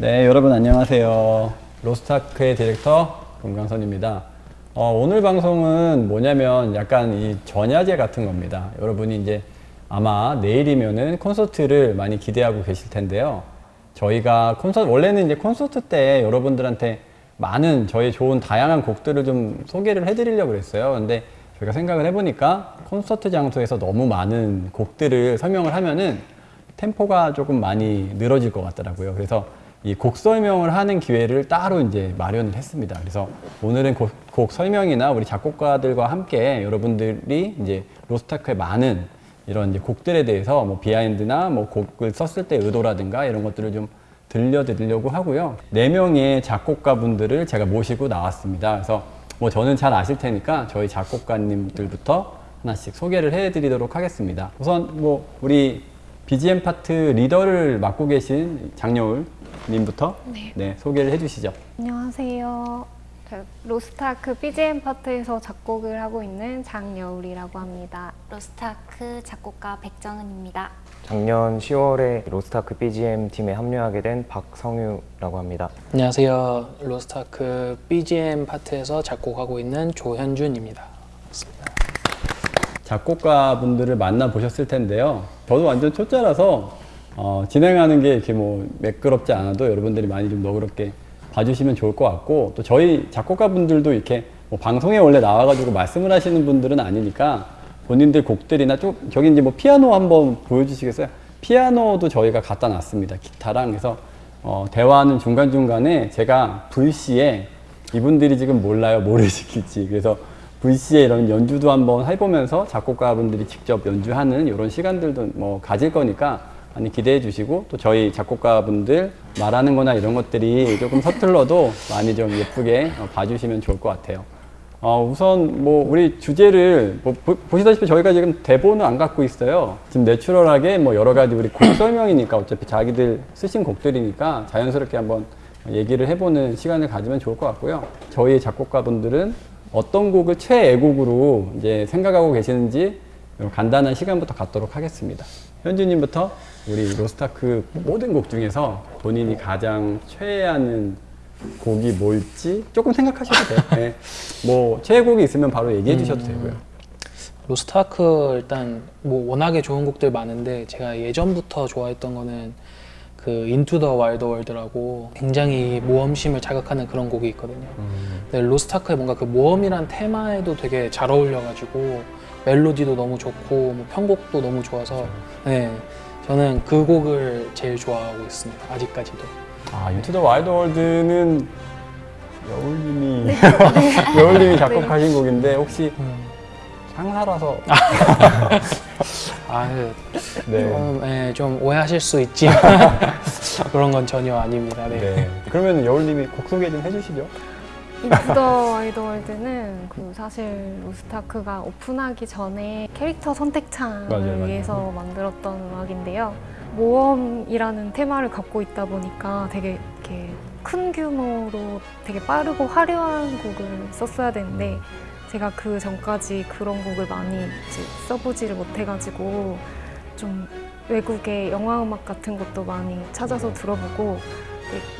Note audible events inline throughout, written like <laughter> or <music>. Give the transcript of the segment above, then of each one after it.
네, 여러분 안녕하세요. 로스타크의 디렉터 금강선입니다. 어, 오늘 방송은 뭐냐면 약간 이 전야제 같은 겁니다. 여러분이 이제 아마 내일이면은 콘서트를 많이 기대하고 계실 텐데요. 저희가 콘서트, 원래는 이제 콘서트 때 여러분들한테 많은 저희 좋은 다양한 곡들을 좀 소개를 해드리려고 그랬어요. 근데 저희가 생각을 해보니까 콘서트 장소에서 너무 많은 곡들을 설명을 하면은 템포가 조금 많이 늘어질 것 같더라고요. 그래서 이 곡 설명을 하는 기회를 따로 이제 마련을 했습니다. 그래서 오늘은 곡, 곡 설명이나 우리 작곡가들과 함께 여러분들이 이제 로스타크의 많은 이런 이제 곡들에 대해서 뭐 비하인드나 뭐 곡을 썼을 때 의도라든가 이런 것들을 좀 들려드리려고 하고요. 네 명의 작곡가분들을 제가 모시고 나왔습니다. 그래서 뭐 저는 잘 아실 테니까 저희 작곡가님들부터 하나씩 소개를 해드리도록 하겠습니다. 우선 뭐 우리 BGM 파트 리더를 맡고 계신 장여울 님부터 네. 네, 소개를 해주시죠. 안녕하세요. 저 로스타크 BGM 파트에서 작곡을 하고 있는 장여울이라고 합니다. 로스타크 작곡가 백정은입니다. 작년 10월에 로스타크 BGM 팀에 합류하게 된 박성유라고 합니다. 안녕하세요. 로스타크 BGM 파트에서 작곡하고 있는 조현준입니다. 작곡가분들을 만나 보셨을 텐데요. 저도 완전 초짜라서 어, 진행하는 게 이렇게 뭐 매끄럽지 않아도 여러분들이 많이 좀 너그럽게 봐주시면 좋을 것 같고 또 저희 작곡가분들도 이렇게 뭐 방송에 원래 나와가지고 말씀을 하시는 분들은 아니니까 본인들 곡들이나 좀 저기 이제 뭐 피아노 한번 보여주시겠어요? 피아노도 저희가 갖다 놨습니다. 기타랑 그래서 어, 대화하는 중간 중간에 제가 불시에 이분들이 지금 몰라요 뭐를 <laughs> 시킬지 그래서 불시에 이런 연주도 한번 해보면서 작곡가분들이 직접 연주하는 이런 시간들도 뭐 가질 거니까 많이 기대해 주시고 또 저희 작곡가분들 말하는 거나 이런 것들이 조금 서툴러도 많이 좀 예쁘게 어, 봐주시면 좋을 것 같아요. 어, 우선 뭐 우리 주제를 뭐 보, 보시다시피 저희가 지금 대본을 안 갖고 있어요. 지금 내추럴하게 뭐 여러 가지 우리 곡 설명이니까 어차피 자기들 쓰신 곡들이니까 자연스럽게 한번 얘기를 해보는 시간을 가지면 좋을 것 같고요. 저희 작곡가분들은 어떤 곡을 최애곡으로 이제 생각하고 계시는지 간단한 시간부터 갖도록 하겠습니다. 현주님부터 우리 로스타크 모든 곡 중에서 본인이 가장 최애하는 곡이 뭘지 조금 생각하셔도 돼요. 네. 뭐 최애 곡이 있으면 바로 얘기해 주셔도 되고요. 로스타크 일단 뭐 워낙에 좋은 곡들 많은데 제가 예전부터 좋아했던 거는 그 Into the Wide World라고 굉장히 모험심을 자극하는 그런 곡이 있거든요. 근데 로스타크의 뭔가 그 모험이란 테마에도 되게 잘 어울려가지고 멜로디도 너무 좋고 뭐 편곡도 너무 좋아서 네 저는 그 곡을 제일 좋아하고 있습니다. 아직까지도. 아, Into the Wide World는 여울님이 <laughs> 여울님이 작곡하신 곡인데 혹시 상사라서 <laughs> 아, 그 네. 좀, 예, 좀 오해하실 수 있지만 <laughs> 그런 건 전혀 아닙니다. 네. 네. 그러면 여울님이 곡 소개 좀 해주시죠. Into the Wide World는 그 사실 로스타크가 오픈하기 전에 캐릭터 선택창을 맞아요, 맞아요. 위해서 만들었던 음악인데요. 모험이라는 테마를 갖고 있다 보니까 되게 이렇게 큰 규모로 되게 빠르고 화려한 곡을 썼어야 되는데 제가 그 전까지 그런 곡을 많이 써보지를 못해가지고 좀 외국의 영화 음악 같은 것도 많이 찾아서 들어보고 되게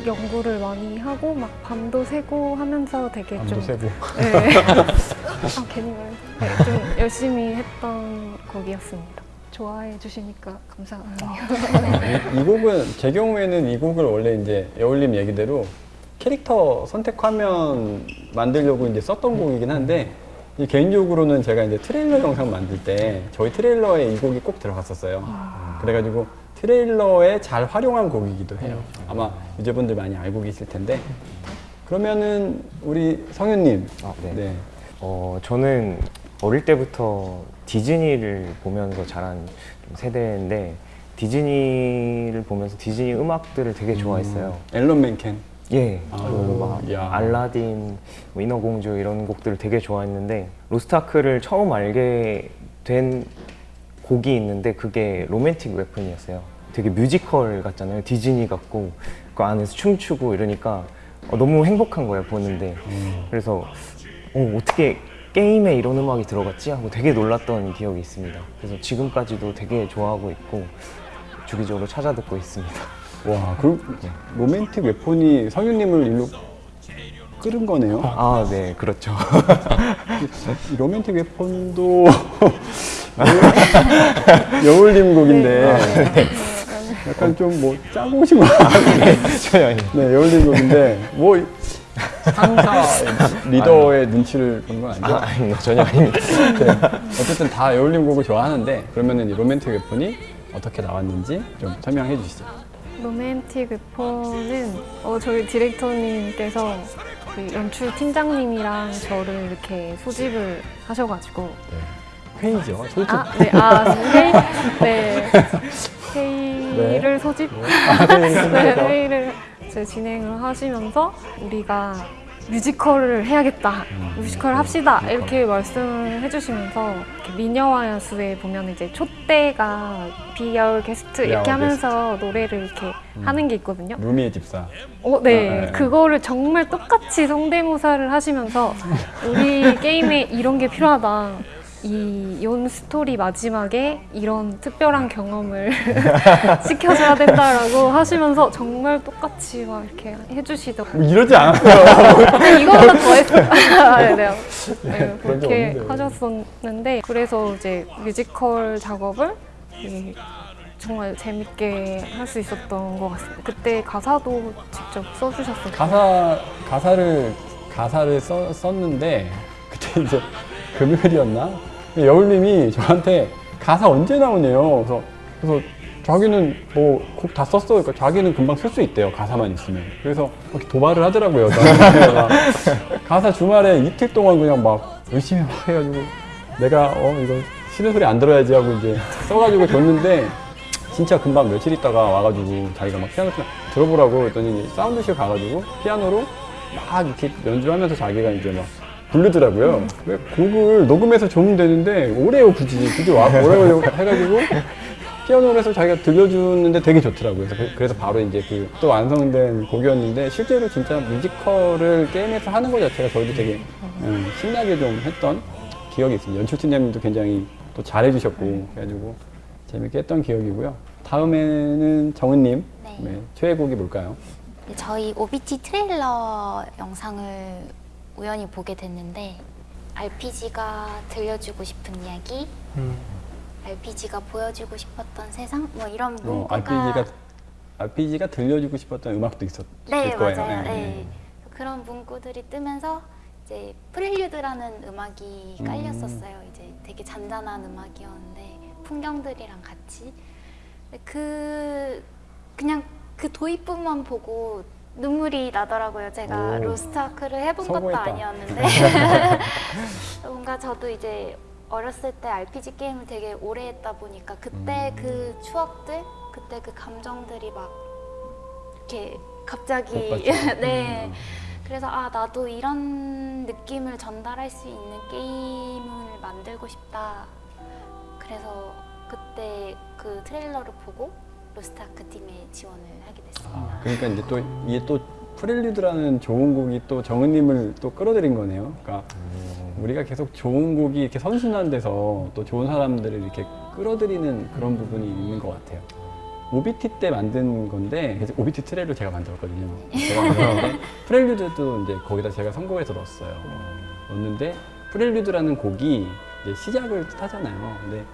연구를 많이 하고 막 밤도 새고 하면서 되게 밤도 좀 세고. 네. <laughs> 아, 괜히 말. 네, 좀 열심히 했던 곡이었습니다. 좋아해 주시니까 감사합니다. 이, 이 곡은 제 경우에는 이 곡을 원래 이제 여울님 얘기대로 캐릭터 선택 화면 만들려고 이제 썼던 곡이긴 한데 이 개인적으로는 제가 이제 트레일러 영상 만들 때 저희 트레일러에 이 곡이 꼭 들어갔었어요. 그래가지고 트레일러에 잘 활용한 곡이기도 해요. 아마 유저분들 많이 알고 계실 텐데 그러면은 우리 성윤님 아, 네. 네. 어, 저는 어릴 때부터 디즈니를 보면서 자란 좀 세대인데 디즈니를 보면서 디즈니 음악들을 되게 좋아했어요. 앨런 맨켄 예, 아, 그막 야. 알라딘, 뭐 인어공주 이런 곡들을 되게 좋아했는데 로스타크를 처음 알게 된 곡이 있는데 그게 Romantic Weapon이었어요. 되게 뮤지컬 같잖아요. 디즈니 같고 그 안에서 춤추고 이러니까 어, 너무 행복한 거예요 보는데. 그래서 어, 어떻게 게임에 이런 음악이 들어갔지 하고 되게 놀랐던 기억이 있습니다. 그래서 지금까지도 되게 좋아하고 있고 주기적으로 찾아 듣고 있습니다. 와, 그럼 로맨틱 웨폰이 성윤님을 일로 끌은 거네요. 아, 네, 그렇죠. 이 로맨틱 웨폰도 여울님 곡인데 약간 좀 뭐 짜고 오신 거 같아요. 전혀 아닙니다. 네, 여울님 곡인데 뭐 상사 리더의 눈치를 본 건 아니죠? 아, 아닙니다. 전혀 아닙니다. 네. 어쨌든 다 여울님 곡을 좋아하는데 그러면은 이 로맨틱 웨폰이 어떻게 나왔는지 좀 설명해 주시죠. 로맨틱 웨폰은 어, 저희 디렉터님께서 그 연출 팀장님이랑 저를 이렇게 소집을 하셔가지고. 회의죠. 솔직히 아, 네, 아, 회의, 네, 회의를 소집, 아, 네, 통해서. 회의를 진행을 하시면서 우리가 뮤지컬을 해야겠다, 뮤지컬 합시다 이렇게 말씀을 해주시면서 이렇게 미녀와 야수에 보면 이제 촛대가 be our guest 이렇게 하면서 노래를 이렇게 하는 게 있거든요. 루미의 집사. 어, 네. 아, 네. 그거를 정말 똑같이 성대모사를 하시면서 우리 <laughs> 게임에 이런 게 필요하다. 이 욘 스토리 마지막에 이런 특별한 경험을 <laughs> 시켜줘야 된다라고 하시면서 정말 똑같이 막 이렇게 해주시더라고요. 뭐 이러지 않았어요. 이거보다 더 했어요. 아, <laughs> 네, 네. 네, 게 그렇게. 하셨었는데 그래서 이제 뮤지컬 작업을 이 정말 재밌게 할 수 있었던 것 같습니다. 그때 가사도 직접 써주셨어요. 가사 가사를 가사를 써, 썼는데 그때 이제 금요일이었나? 여울님이 저한테 가사 언제 나오네요. 그래서 그래서 자기는 뭐 곡 다 썼어. 그러니까 자기는 금방 쓸 수 있대요. 가사만 있으면. 그래서 이렇게 도발을 하더라고요. 막 가사 주말에 이틀 동안 그냥 막 열심히 막 해가지고 내가 어 이거 쉬는 소리 안 들어야지 하고 이제 써가지고 줬는데 진짜 금방 며칠 있다가 와가지고 자기가 막 피아노 들어보라고 했더니 사운드실 가가지고 피아노로 막 이렇게 연주하면서 자기가 이제 막 부르더라고요. 왜 곡을 녹음해서 줘면 되는데 오래요 굳이 굳이 와 오래오래 해가지고 피아노를 해서 자기가 들려주는데 되게 좋더라고요. 그래서, 그- 그래서 바로 이제 그 또 완성된 곡이었는데 실제로 진짜 뮤지컬을 게임에서 하는 것 자체가 저희도 되게 음, 신나게 좀 했던 기억이 있습니다. 연출팀장님도 굉장히 또 잘해주셨고 그래가지고 재밌게 했던 기억이고요. 다음에는 정은님 네. 네, 최애곡이 뭘까요? 저희 OBT 트레일러 영상을 우연히 보게 됐는데 RPG가 들려주고 싶은 이야기, 음. RPG가 보여주고 싶었던 세상, 뭐 이런 어, 문구가 RPG가 RPG가 들려주고 싶었던 음악도 있었을 네 거예요. 맞아요. 네, 네. 네. 그런 문구들이 뜨면서 이제 프렐류드라는 음악이 음. 깔렸었어요. 이제 되게 잔잔한 음악이었는데 풍경들이랑 같이 그 그냥 그 도입부만 보고 눈물이 나더라고요. 제가 오. 로스트아크를 해본 것도 성공했다. 아니었는데 <laughs> <laughs> 뭔가 저도 이제 어렸을 때 RPG 게임을 되게 오래 했다 보니까 그때 음. 그 추억들, 그때 그 감정들이 막 이렇게 갑자기. <laughs> 네. 음. 그래서 아 나도 이런 느낌을 전달할 수 있는 게임을 만들고 싶다. 그래서 그때 그 트레일러를 보고 로스트아크 팀에 지원을 하게 됐습니다. 아, 그러니까 이제 또 이게 또 프렐류드라는 좋은 곡이 또 정은님을 또 끌어들인 거네요. 그러니까 우리가 계속 좋은 곡이 이렇게 선순환 돼서 또 좋은 사람들을 이렇게 끌어들이는 그런 부분이 있는 것 같아요. OBT 때 만든 건데 OBT 트레일을 제가 만들었거든요. 제가 <laughs> 프렐류드도 이제 거기다 제가 선곡해서 넣었어요. 넣었는데 프렐류드라는 곡이 이제 시작을 뜻하잖아요. 근데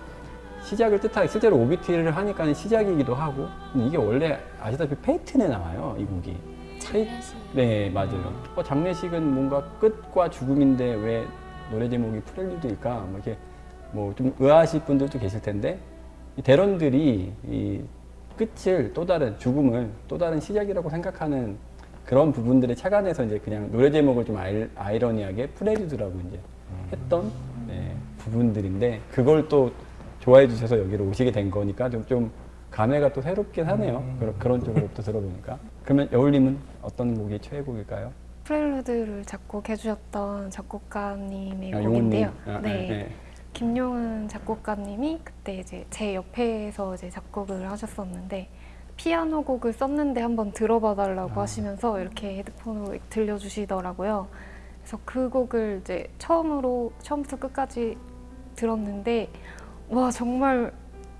시작을 뜻하게 실제로 OBT를 하니까 시작이기도 하고 이게 원래 아시다시피 페이튼에 나와요 이 곡이. 페이- 장례식. 네 맞아요. 어, 장례식은 뭔가 끝과 죽음인데 왜 노래 제목이 프렐류드일까? 뭐 이렇게 뭐 좀 의아하실 분들도 계실 텐데 이 대런들이 이 끝을 또 다른 죽음을 또 다른 시작이라고 생각하는 그런 부분들에 착안해서 이제 그냥 노래 제목을 좀 아이, 아이러니하게 프렐류드라고 이제 했던 네, 부분들인데 그걸 또 좋아해 주셔서 여기로 오시게 된 거니까 좀, 좀 감회가 또 새롭긴 하네요. 그런, 그런 쪽으로 또 들어보니까. 그러면 여울님은 어떤 곡이 최애곡일까요? 프렐루드를 작곡해주셨던 작곡가님의 아, 곡인데요. 용훈님. 아, 네. 네. 김용은 작곡가님이 그때 이제 제 옆에서 이제 작곡을 하셨었는데 피아노 곡을 썼는데 한번 들어봐 달라고 아. 하시면서 이렇게 헤드폰으로 들려주시더라고요. 그래서 그 곡을 이제 처음으로 처음부터 끝까지 들었는데 와 정말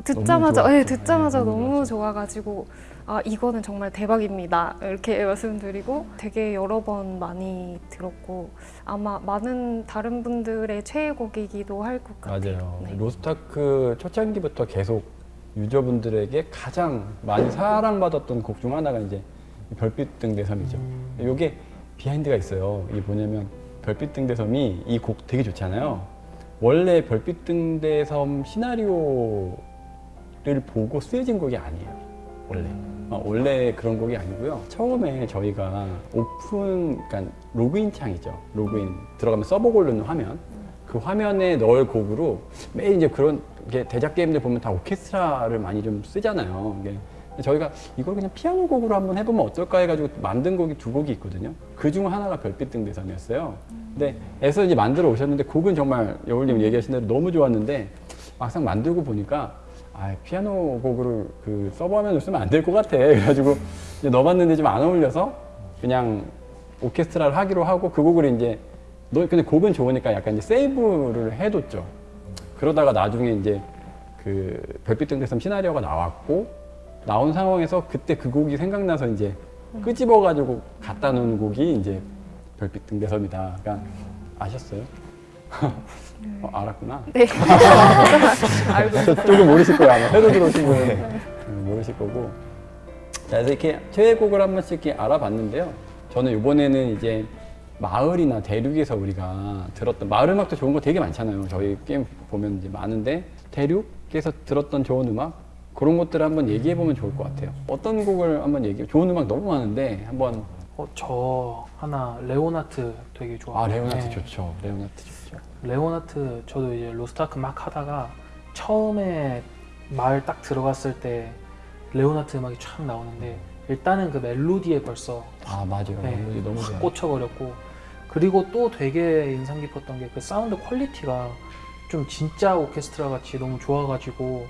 듣자마자 너무 예. 듣자마자 네, 너무. 좋아가지고 아 이거는 정말 대박입니다 이렇게 <laughs> 말씀드리고 되게 여러 번 많이 들었고 아마 많은 다른 분들의 최애곡이기도 할 것 같아요. 맞아요. 네. 로스타크 초창기부터 계속 유저분들에게 가장 많이 사랑받았던 곡 중 하나가 이제 이 별빛 등 대섬이죠. 이게 비하인드가 있어요. 이게 뭐냐면 별빛 등 대섬이 이 곡 되게 좋잖아요. 원래 별빛 등 대섬 시나리오를 보고 쓰여진 곡이 아니에요. 원래. 어, 원래 그런 곡이 아니고요. 처음에 저희가 오픈, 그러니까 로그인 창이죠. 로그인 들어가면 서버 고르는 화면. 그 화면에 넣을 곡으로 매일 이제 그런 게 대작 게임들 보면 다 오케스트라를 많이 좀 쓰잖아요. 저희가 이걸 그냥 피아노 곡으로 한번 해보면 어떨까 해가지고 만든 곡이 두 곡이 있거든요. 그 중 하나가 별빛 등대의 섬이었어요. 근데 애써 이제 만들어 오셨는데 곡은 정말 여울님 얘기하신 대로 너무 좋았는데 막상 만들고 보니까 아 피아노 곡으로 그 서버 화면을 쓰면 안 될 것 같아. 그래가지고 이제 넣어봤는데 좀 안 어울려서 그냥 오케스트라를 하기로 하고 그 곡을 이제 너 근데 곡은 좋으니까 약간 이제 세이브를 해뒀죠. 그러다가 나중에 이제 그 별빛 등대섬 시나리오가 나왔고 나온 상황에서 그때 그 곡이 생각나서 이제 끄집어 가지고 갖다 놓은 곡이 이제 별빛 등대섬이다. 그러니까 아셨어요? <laughs> 어, 알았구나. 네. <laughs> 알고. 조금 모르실 거예요 아마 새로 들어오신 분은 음, 모르실 거고 자 그래서 이렇게 최애곡을 한 번씩 이렇게 알아봤는데요 저는 이번에는 이제 마을이나 대륙에서 우리가 들었던 마을 음악도 좋은 거 되게 많잖아요 저희 게임 보면 이제 많은데 대륙에서 들었던 좋은 음악 그런 것들을 한번 얘기해 보면 좋을 것 같아요. 어떤 곡을 한번 얘기해 좋은 음악 너무 많은데 한번. 어, 저 하나 레온하트 되게 좋아해요. 아 레온하트 네. 좋죠. 레온하트 좋죠. 레온하트 저도 이제 로스트아크 막 하다가 처음에 마을 딱 들어갔을 때 레온하트 음악이 촥 나오는데 일단은 그 멜로디에 벌써 아 맞아요. 네, 멜로디 너무 확 좋아요. 꽂혀버렸고 그리고 또 되게 인상 깊었던 게 그 사운드 quality가 좀 진짜 오케스트라 같이 너무 좋아가지고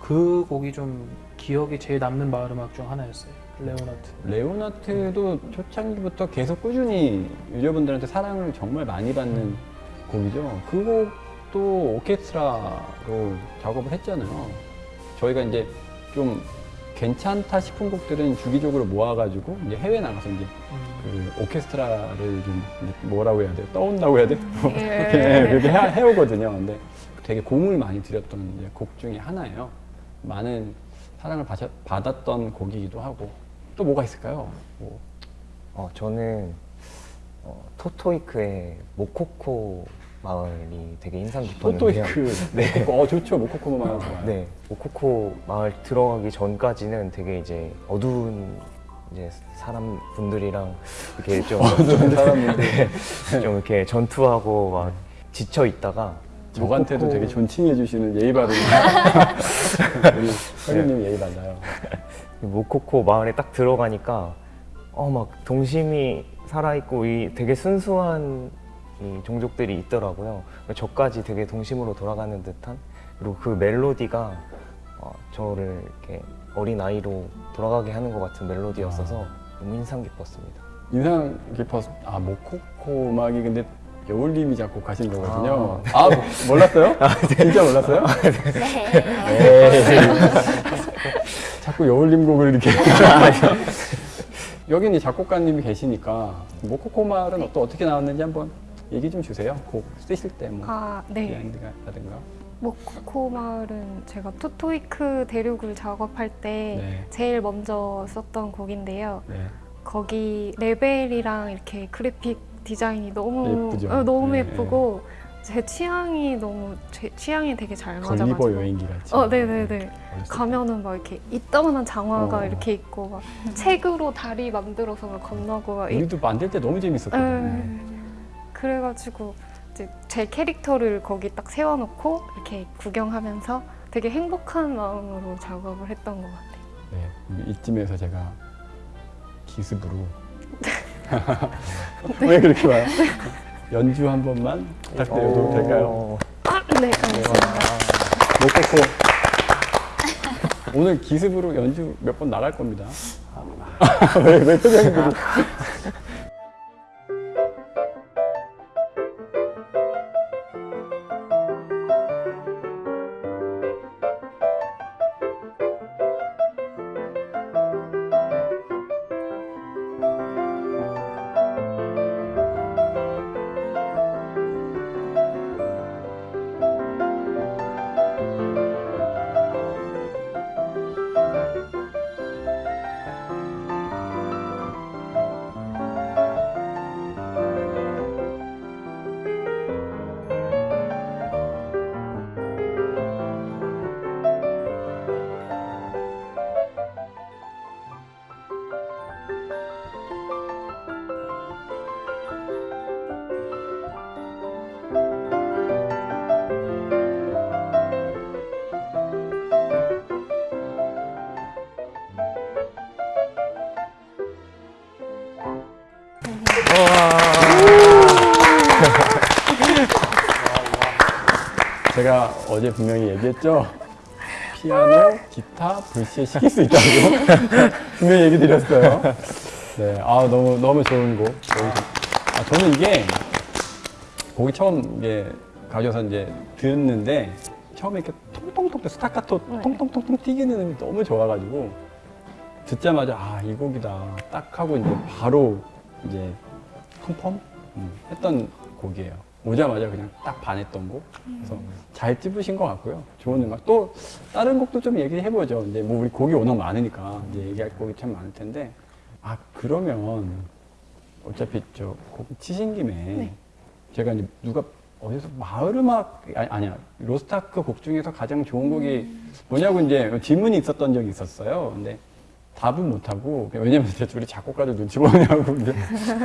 그 곡이 좀 기억에 제일 남는 마을 음악 중 하나였어요 레오나트 레오나트도 초창기부터 계속 꾸준히 유저분들한테 사랑을 정말 많이 받는 곡이죠. 그 곡도 오케스트라로 작업을 했잖아요. 저희가 이제 좀 괜찮다 싶은 곡들은 주기적으로 모아가지고 이제 해외 나가서 이제 음, 그 오케스트라를 좀 뭐라고 해야 돼요? 떠온다고 해야 돼요? <laughs> 예. 네, 그렇게 해, 해오거든요. 근데 되게 공을 많이 들였던 곡 중에 하나예요. 많은 사랑을 받았, 받았던 곡이기도 하고 또 뭐가 있을까요? 뭐, 어, 저는 어, 토토이크의 모코코 마을이 되게 인상 깊었는데요. 토토이크, <laughs> 네. 모코코, 어 좋죠. 모코코모 마을 좋아요. 네, 모코코 마을 들어가기 전까지는 되게 이제 어두운 이제 사람 분들이랑 이렇게 좀, <laughs> 어떤 사람인데 <laughs> 좀 이렇게 전투하고 막 지쳐 있다가 저한테도 모코코- 되게 존칭해 주시는 예의 바른 <laughs> 우리 선생님 예의 발라요. 모코코 마을에 딱 들어가니까 어 막 동심이 살아있고 이 되게 순수한 이 종족들이 있더라고요. 저까지 되게 동심으로 돌아가는 듯한 그리고 그 멜로디가 어, 저를 이렇게 어린 아이로 돌아가게 하는 것 같은 멜로디였어서 너무 인상 깊었습니다. 인상 깊었. 아 모코코 음악이 근데 여울님이 작곡하신 거거든요. 아, 몰랐어요? 진짜 몰랐어요? 네. 에이. 자꾸 여울님 곡을 이렇게. 여기는 이 작곡가님이 계시니까 모코코 말은 또 어떻게 나왔는지 한번 얘기 좀 주세요. 곡 쓰실 때 뭐. 아, 네. 라든가. 모코코 마을은 제가 토토이크 대륙을 작업할 때 네. 제일 먼저 썼던 곡인데요. 네. 거기 레벨이랑 이렇게 그래픽 디자인이 너무 예쁘죠? 어, 너무 네, 예쁘고 제 취향이 너무 제 취향이 되게 잘 걸리버 맞아가지고. 여행기 같이. 어, 네네네. 어렸을 때. 가면은 막 이렇게 이따만한 장화가 어. 이렇게 있고 막 책으로 다리 만들어서 막 건너고 막 이- 우리도 만들 때 너무 재밌었거든요. 에, 그래가지고 이제 제 캐릭터를 거기 딱 세워놓고 이렇게 구경하면서 되게 행복한 마음으로 작업을 했던 것 같아요. 네, 이쯤에서 제가 기습으로 <laughs> 왜 그렇게 와요? <laughs> 연주 한 번만 부탁드려도 될까요? 어, 아, 네, 알겠습니다. 모코코 오늘 기습으로 연주 몇 번 나갈 겁니다. 왜, 왜 표정이 제가 어제 분명히 얘기했죠. 피아노, 기타, 불시에 시킬 수 있다고 <laughs> 분명히 얘기 드렸어요. 네, 아 너무 너무 좋은 곡. 아, 저는 이게 곡이 처음 이게 가져서 이제 듣는데 처음에 이렇게 통통통 스타카토 네. 통통통통 튀기는 음이 너무 좋아가지고 듣자마자 아 이 곡이다 딱 하고 이제 바로 이제 컨펌 음, 했던 곡이에요. 오자마자 그냥 딱 반했던 곡. 그래서 잘 찝으신 것 같고요. 좋은 음악. 또 다른 곡도 좀 얘기해보죠. 이제 뭐 우리 곡이 워낙 많으니까 이제 얘기할 곡이 참 많을 텐데 아 그러면 어차피 저곡 치신 김에 제가 이제 누가 어디서 마을 음악 아니, 아니 야 로스타크 곡 중에서 가장 좋은 곡이 뭐냐고 이제 질문이 있었던 적이 있었어요. 근데 답은 못하고 왜냐면 이제 둘이 작곡가들 눈치 보냐고 이제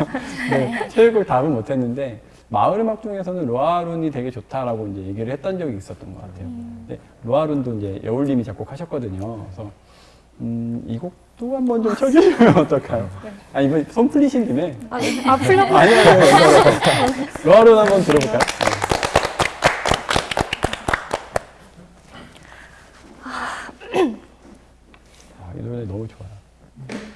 <laughs> 네, <laughs> 최애곡 답은 못했는데 마을 음악 중에서는 로아룬이 되게 좋다라고 이제 얘기를 했던 적이 있었던 것 같아요. 근데 로아룬도 이제 여울님이 작곡하셨거든요. 그래서 음, 이 곡도 한번 좀 쳐주시면 <laughs> 어떨까요? 아 이번 손 풀리신 김에 아니, 아, 풀려고. 아니 아니 아니 <laughs> 로아룬 한번 들어볼까요? 아, 이 노래 너무 좋아요.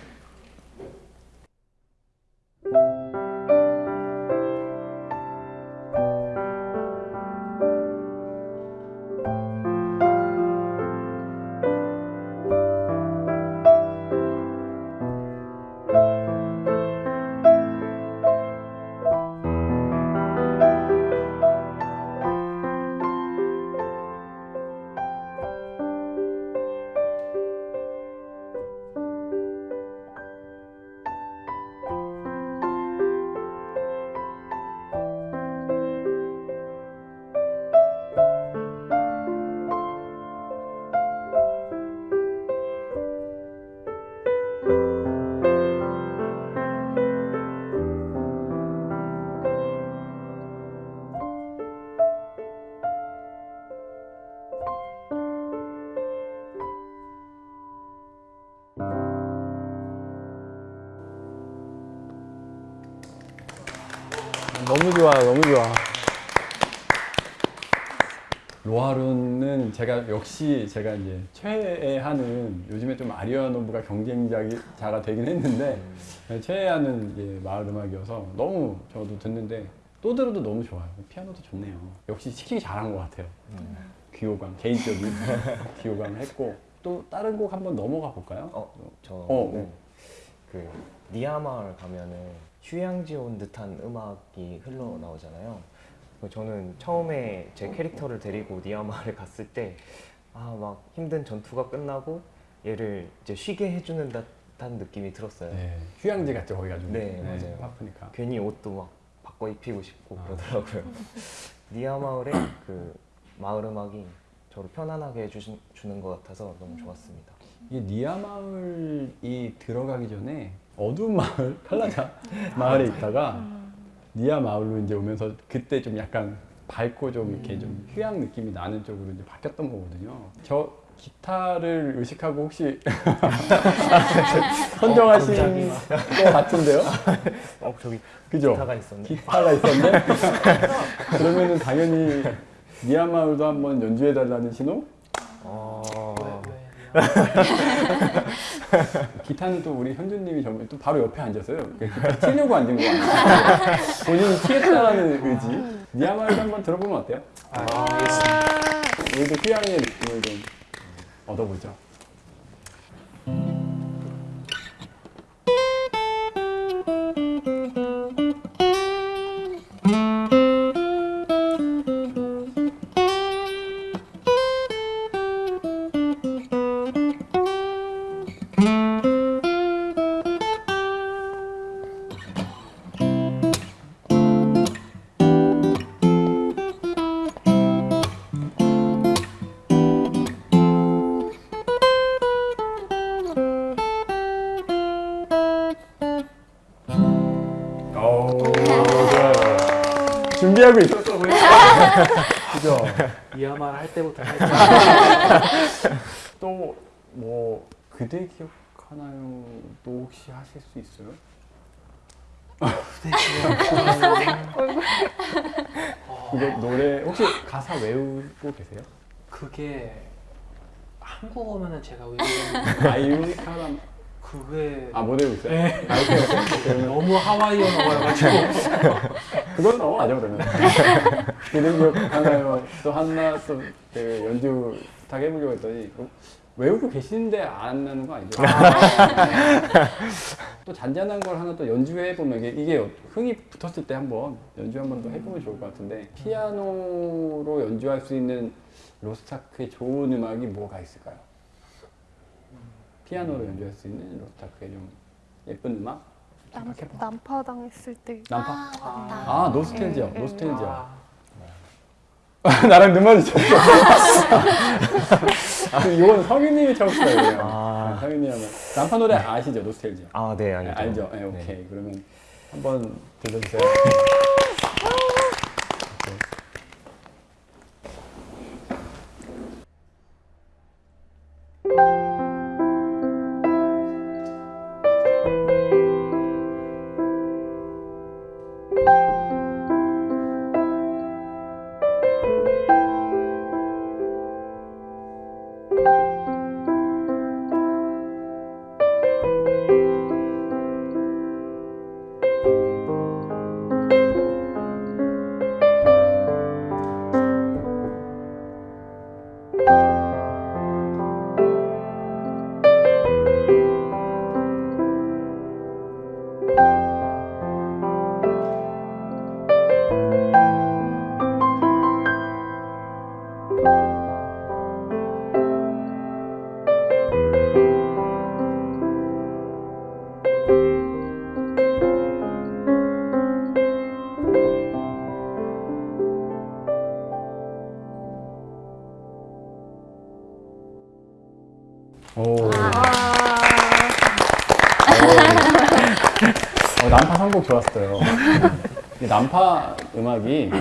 좋아, 너무 좋아. 로하룬은 제가 역시 제가 이제 최애하는 요즘에 좀 아리아노브가 경쟁자가 되긴 했는데 최애하는 이제 마을 음악이어서 너무 저도 듣는데 또 들어도 너무 좋아요. 피아노도 좋네요. 역시 시키기 잘한 것 같아요. 귀호강 개인적인 <laughs> 귀호강 했고 또 다른 곡 한번 넘어가 볼까요? 어, 저는 어. 그 니아마을 가면은 휴양지 온 듯한 음악이 흘러나오잖아요. 그 저는 처음에 제 캐릭터를 데리고 니아마를 갔을 때 아 막 힘든 전투가 끝나고 얘를 이제 쉬게 해주는 듯한 느낌이 들었어요. 네, 휴양지 같죠 거기가 좀. 네, 맞아요. 바쁘니까. 괜히 옷도 막 바꿔 입히고 싶고 아. 그러더라고요. <laughs> 니아마을의 그 마을 음악이 저를 편안하게 해주신, 주는 것 같아서 너무 좋았습니다. 이게 니아 마을이 들어가기 전에 어두운 마을 <laughs> 칼라자 마을에 있다가 니아 마을로 이제 오면서 그때 좀 약간 밝고 좀 이렇게 좀 휴양 느낌이 나는 쪽으로 이제 바뀌었던 거거든요. 저 기타를 의식하고 혹시 <laughs> 선정하신 것 같은데요? 어 저기 그죠? 기타가 있었네. 기타가 있었네. 그러면은 당연히 니아 마을도 한번 연주해 달라는 신호? 어... <laughs> 기타는 또 우리 현주님이 전또 바로 옆에 앉았어요. 기타 치려고 앉은 거 아니에요? <laughs> 본인이 치겠다라는 의지. 니아마르도 한번 들어보면 어때요? 아, 알겠습니다. 우리도 휴양의 느낌을 좀 얻어보죠. 준비하고 있었어, 보니까. 그죠? 이야말 할 때부터 <laughs> 또, 뭐, 그대 기억하나요? 또 혹시 하실 수 있어요? 이거 노래 혹시 가사 외우고 계세요? 그게 한국어면은 제가 외우는 아이유 사람 그게 아못 외우고 있어요? 네. 아. <laughs> 그러면 너무 하와이어가지고 그건 넘어가죠 그러면 기능력 하나요 또 하나 또 그 연주 딱 해보려고 했더니 어, 외우고 계시는데 안 나는 거 아니죠? 또 잔잔한 걸 하나 또 연주해 보면 이게, 이게 흥이 붙었을 때 한번 연주 한번 더 해보면 좋을 것 같은데 피아노로 연주할 수 있는 로스타크의 좋은 음악이 뭐가 있을까요? 피아노로 연주할 수 있는 로스타크의 좀 예쁜 음악? 남, 생각해봐. 난파 당했을 때 난파? 아. 아 노스텔지어 네, 네. 노스텔지어 아, <laughs> 나랑 눈 마주쳤어. <laughs> 이건 성윤님이. 그냥. 아. 네, 성윤님 하면 남파 노래 아시죠? 노스텔지어. 아, 네, 네, 알죠. 알죠? 네, 오케이. 그러면 한번 들려주세요. <laughs> 오. 어, 난파 선곡 좋았어요. 이 난파 음악이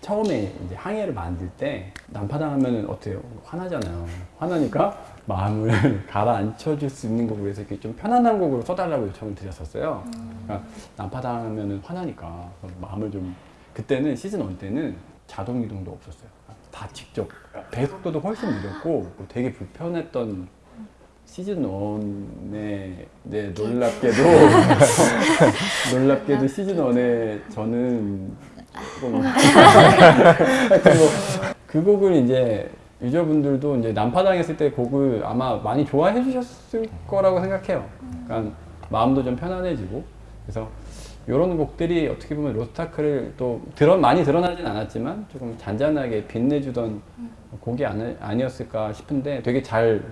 처음에 이제 항해를 만들 때 난파 당하면 어때요? 화나잖아요. 화나니까 마음을 <laughs> 가라앉혀 줄 수 있는 곡으로 해서 이렇게 좀 편안한 곡으로 써달라고 요청을 드렸었어요. 그러니까 난파 당하면 화나니까 마음을 좀 그때는 시즌 1 때는 자동 이동도 없었어요. 다 직접 배속도도 훨씬 느렸고 되게 불편했던 시즌 1에 네, 놀랍게도 <laughs> 놀랍게도 시즌 1에 저는 조금 하여튼 뭐그 곡을 이제 유저분들도 이제 난파당했을 때 곡을 아마 많이 좋아해 주셨을 거라고 생각해요. 그러니까 마음도 좀 편안해지고. 그래서 이런 곡들이 어떻게 보면 로스타크를 또 드러, 많이 드러나진 않았지만 조금 잔잔하게 빛내주던 곡이 아니, 아니었을까 싶은데 되게 잘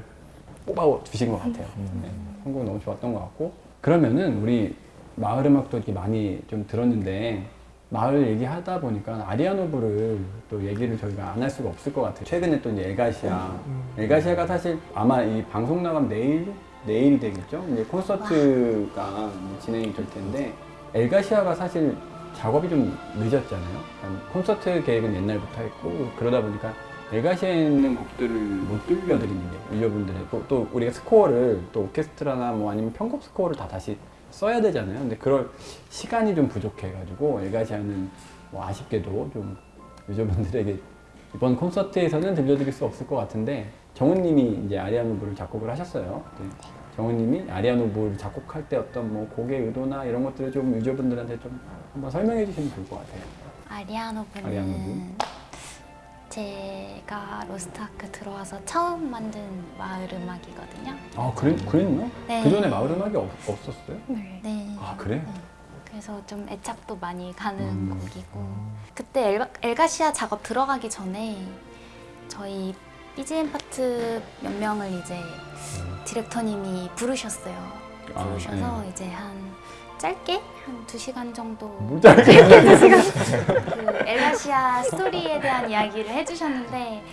뽑아 주신 것 같아요. 네, 선곡 너무 좋았던 것 같고 그러면은 우리 마을 음악도 이렇게 많이 좀 들었는데 마을 얘기하다 보니까 아리아노브를 또 얘기를 저희가 안 할 수가 없을 것 같아요. 최근에 또 이제 엘가시아, 엘가시아가 사실 아마 이 방송 나가면 내일 내일이 되겠죠. 이제 콘서트가 진행이 될 텐데 엘가시아가 사실 작업이 좀 늦었잖아요. 그러니까 콘서트 계획은 옛날부터 했고 그러다 보니까 엘가시아에 있는 곡들을 못 들려드리는 게 유저분들의 또, 또 우리가 스코어를 또 오케스트라나 뭐 아니면 편곡 스코어를 다 다시 써야 되잖아요. 근데 그럴 시간이 좀 부족해 가지고 엘가시아는 뭐 아쉽게도 좀 유저분들에게 이번 콘서트에서는 들려드릴 수 없을 것 같은데 정훈님이 이제 아리아노브를 작곡을 하셨어요. 네. 정훈님이 아리아노브를 작곡할 때 어떤 뭐 곡의 의도나 이런 것들을 좀 유저분들한테 좀 한번 설명해 주시면 좋을 것 같아요. 아리아노브는 아리아노브. 제가 로스트아크 들어와서 처음 만든 마을 음악이거든요. 아 그래, 그랬나? 네. 그 전에 마을 음악이 없, 없었어요? 네. 네. 아 그래? 그래서 좀 애착도 많이 가는 음. 곡이고 그때 엘, 엘가시아 작업 들어가기 전에 저희 BGM 파트 몇 명을 이제 디렉터님이 부르셨어요. 아, 부르셔서 이제 한 짧게? 한두 시간 정도. 물자리 그 엘라시아 스토리에 대한 이야기를 해주셨는데.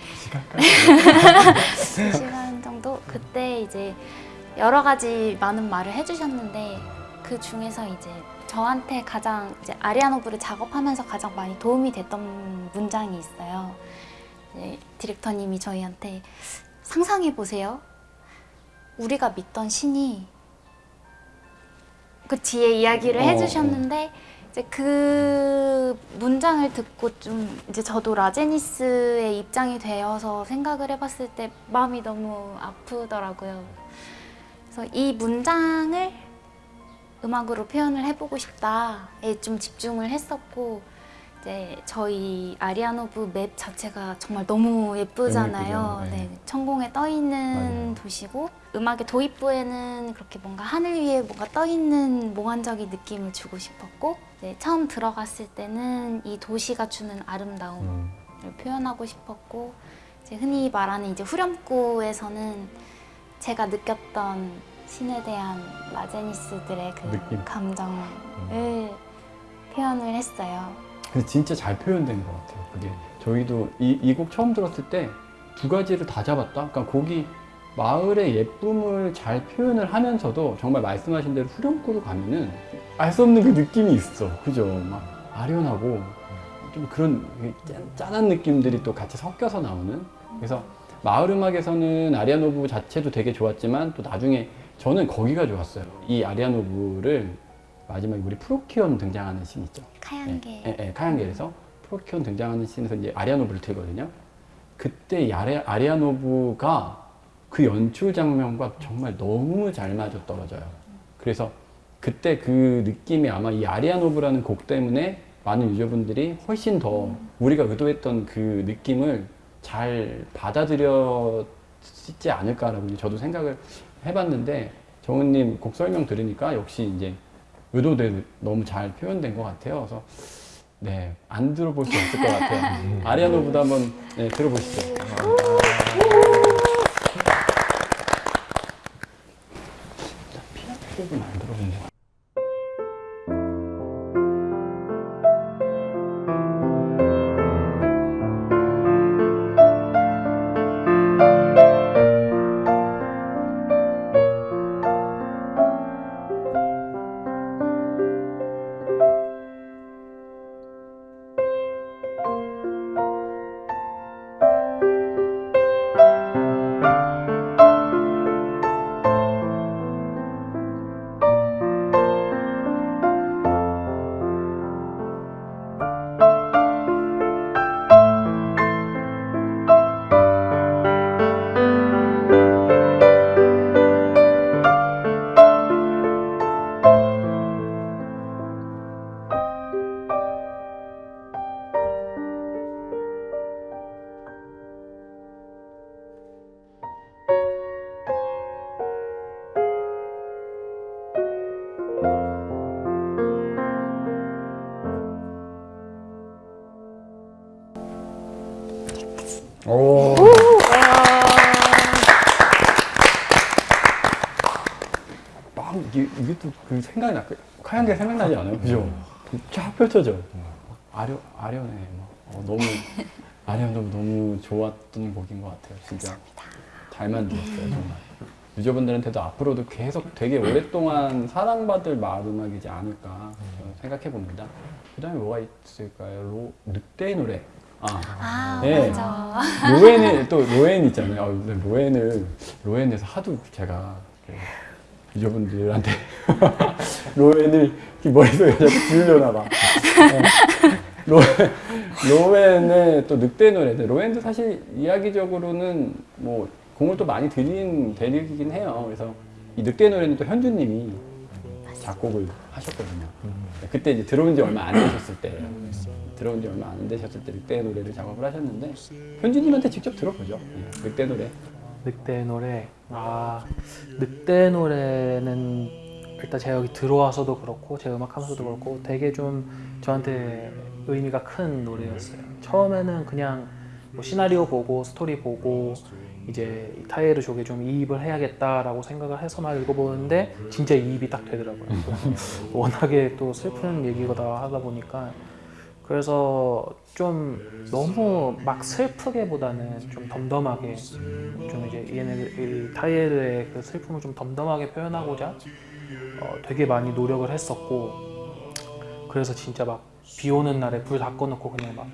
두 시간 정도? 그때 이제 여러 가지 많은 말을 해주셨는데 그 중에서 이제 저한테 가장 이제 아리아노브를 작업하면서 가장 많이 도움이 됐던 문장이 있어요. 디렉터님이 저희한테 상상해 보세요. 우리가 믿던 신이 그 뒤에 이야기를 어, 해주셨는데 이제 그 문장을 듣고 좀 이제 저도 라제니스의 입장이 되어서 생각을 해봤을 때 마음이 너무 아프더라고요. 그래서 이 문장을 음악으로 표현을 해보고 싶다에 좀 집중을 했었고 이제 저희 아리아노브 맵 자체가 정말 너무 예쁘잖아요. 너무. 네. 네, 천공에 떠 있는 맞아요. 도시고 음악의 도입부에는 그렇게 뭔가 하늘 위에 뭔가 떠 있는 몽환적인 느낌을 주고 싶었고 이제 처음 들어갔을 때는 이 도시가 주는 아름다움을 음. 표현하고 싶었고 이제 흔히 말하는 이제 후렴구에서는 제가 느꼈던 신에 대한 라제니스들의 그 느낌. 감정을 표현을 했어요. 근데 진짜 잘 표현된 것 같아요. 그게 저희도 이 곡 처음 들었을 때 두 가지를 다 잡았다. 그러니까 곡이 마을의 예쁨을 잘 표현을 하면서도 정말 말씀하신 대로 후렴구로 가면은 알 수 없는 그 느낌이 있어. 그죠? 막 아련하고 좀 그런 짠- 짠한 느낌들이 또 같이 섞여서 나오는. 그래서 마을 음악에서는 아리아노브 자체도 되게 좋았지만 또 나중에 저는 거기가 좋았어요. 이 아리아노브를 마지막에 우리 프로키온 등장하는 씬 있죠. 카양게 예, 예, 카양겔에서 프로키온 등장하는 씬에서 이제 아리아노브를 틀거든요. 그때 이 아리, 아리아노브가 그 연출 장면과 정말 너무 잘 맞아 떨어져요. 그래서 그때 그 느낌이 아마 이 아리아노브라는 곡 때문에 많은 유저분들이 훨씬 더 우리가 의도했던 그 느낌을 잘 받아들였지 않을까라고 저도 생각을 해봤는데 정은님 곡 설명 들으니까 역시 이제 의도대로 너무 잘 표현된 것 같아요. 그래서 네, 안 들어볼 수 없을 것 같아요. <laughs> 아리아노보다 한번 네, 들어보시죠. 그 생각이 나, 하얀 게 생각나지 않아요? 그죠? 쫙 펼쳐져. 아려, 아련해. 막. 어, 너무, <laughs> 아련 너무, 너무 좋았던 곡인 것 같아요. 진짜. 잘 만들었어요, 정말. 유저분들한테도 앞으로도 계속 되게 오랫동안 사랑받을 마을 음악이지 않을까 저는 생각해 봅니다. 그 다음에 뭐가 있을까요? 로, 늑대의 노래. 아, 아 네. 맞아 로엔이 또 로엔 있잖아요. 아, 로엔을 로엔에서 하도 제가 그 유저분들한테 로엔을 머릿속에 자꾸 지으려나 봐. 어. 로엔 로엔의 또 늑대 노래들. 로엔도 사실 이야기적으로는 뭐 공을 또 많이 들인 대륙이긴 해요. 그래서 이 늑대 노래는 또 현주님이 작곡을 하셨거든요. 그때 이제 들어온 지 얼마 안 되셨을 때 들어온 지 얼마 안 되셨을 때 늑대 노래를 작업을 하셨는데 현주님한테 직접 들어보죠. 예, 늑대 노래. 늑대 노래. 아 늑대 노래는 일단 제가 여기 들어와서도 그렇고 제 음악 하면서도 그렇고 되게 좀 저한테 의미가 큰 노래였어요. 처음에는 그냥 뭐 시나리오 보고 스토리 보고 이제 이 타이르 쪽에 좀 이입을 해야겠다라고 생각을 해서만 읽어보는데 진짜 이입이 딱 되더라고요. <laughs> 워낙에 또 슬픈 얘기가 하다 보니까. 그래서 좀 너무 막 슬프게 보다는 좀 덤덤하게 좀 이제 얘네 이 타이에르의 그 슬픔을 좀 덤덤하게 표현하고자 어, 되게 많이 노력을 했었고 그래서 진짜 막 비 오는 날에 불 다 꺼놓고 그냥 막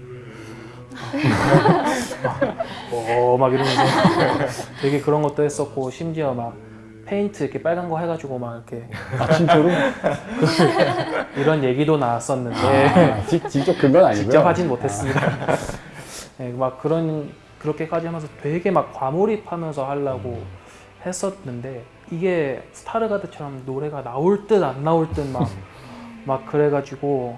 <laughs> 어막 이러면서 <laughs> 되게 그런 것도 했었고 심지어 막 페인트 이렇게 빨간 거 해가지고 막 이렇게 아 진짜로? <laughs> 이런 얘기도 나왔었는데 아, 직- 직접 근건 아니고요. 직접 하진 못했습니다. <laughs> 네, 막 그런 그렇게까지 하면서 되게 막 과몰입하면서 하려고 했었는데 이게 스타르가드처럼 노래가 나올 듯 안 나올 듯막 <laughs> 막 그래가지고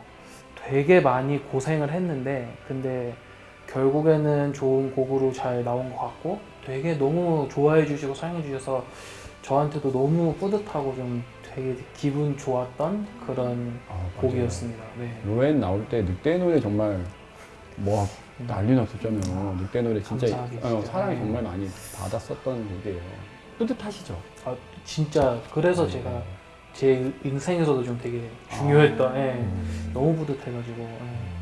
되게 많이 고생을 했는데 근데 결국에는 좋은 곡으로 잘 나온 것 같고 되게 너무 좋아해 주시고 사랑해 주셔서 저한테도 너무 뿌듯하고 좀 되게 기분 좋았던 그런 아. 곡이었습니다. 네. 로엔 나올 때 늑대 노래 정말 뭐 난리 났었잖아요. 늑대 노래 진짜 어. 사랑을 네. 정말 많이 받았었던 곡이에요. 뿌듯하시죠? 아, 진짜 그래서 네. 제가 제 인생에서도 좀 되게 중요했던 예, 음. 너무 뿌듯해가지고 예.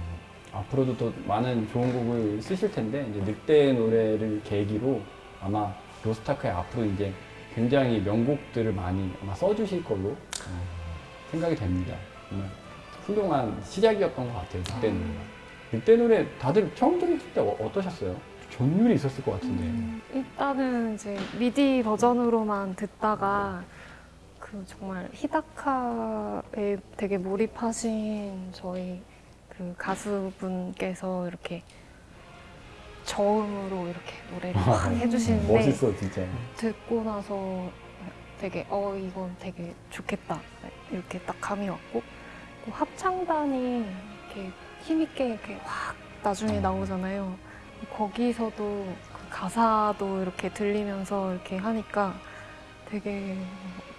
앞으로도 또 많은 좋은 곡을 쓰실 텐데 이제 늑대 노래를 계기로 아마 로스타크의 앞으로 이제 굉장히 명곡들을 많이 아마 써주실 걸로 어, 생각이 됩니다. 정말 훌륭한 시작이었던 것 같아요. 늑대 노래가. 늑대 노래 다들 처음 들으실 때 어- 어떠셨어요? 전율이 있었을 것 같은데. 일단은 이제 미디 버전으로만 듣다가 그 정말 히다카에 되게 몰입하신 저희 그 가수분께서 이렇게 저음으로 이렇게 노래를 막 해주시는데 멋있어 진짜. 듣고 나서 되게 어 이건 되게 좋겠다 이렇게 딱 감이 왔고 또 합창단이 이렇게 힘있게 이렇게 확 나중에 나오잖아요. 거기서도 그 가사도 이렇게 들리면서 이렇게 하니까 되게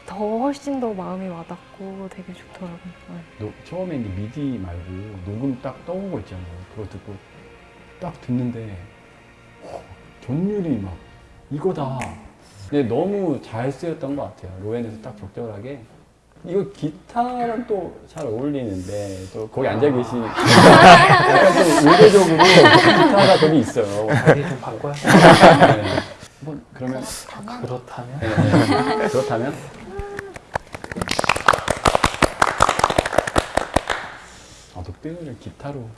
더 훨씬 더 마음이 와닿고 되게 좋더라고요. 네. 노- 처음에 이제 미디 말고 녹음 딱 떠온 거 있잖아요. 그거 듣고 딱 듣는데 어, 전율이 막 이거다. 근데 너무 잘 쓰였던 것 같아요. 로엔에서 딱 적절하게. 이거 기타랑 또 잘 어울리는데 또 거기 앉아 계시 약간 좀 의도적으로 기타가 거기 있어요. 자리 좀 바꿔야 네. 한번 그러면 그렇다면 그렇다면 네, 네. 그렇다면 아 노래 기타로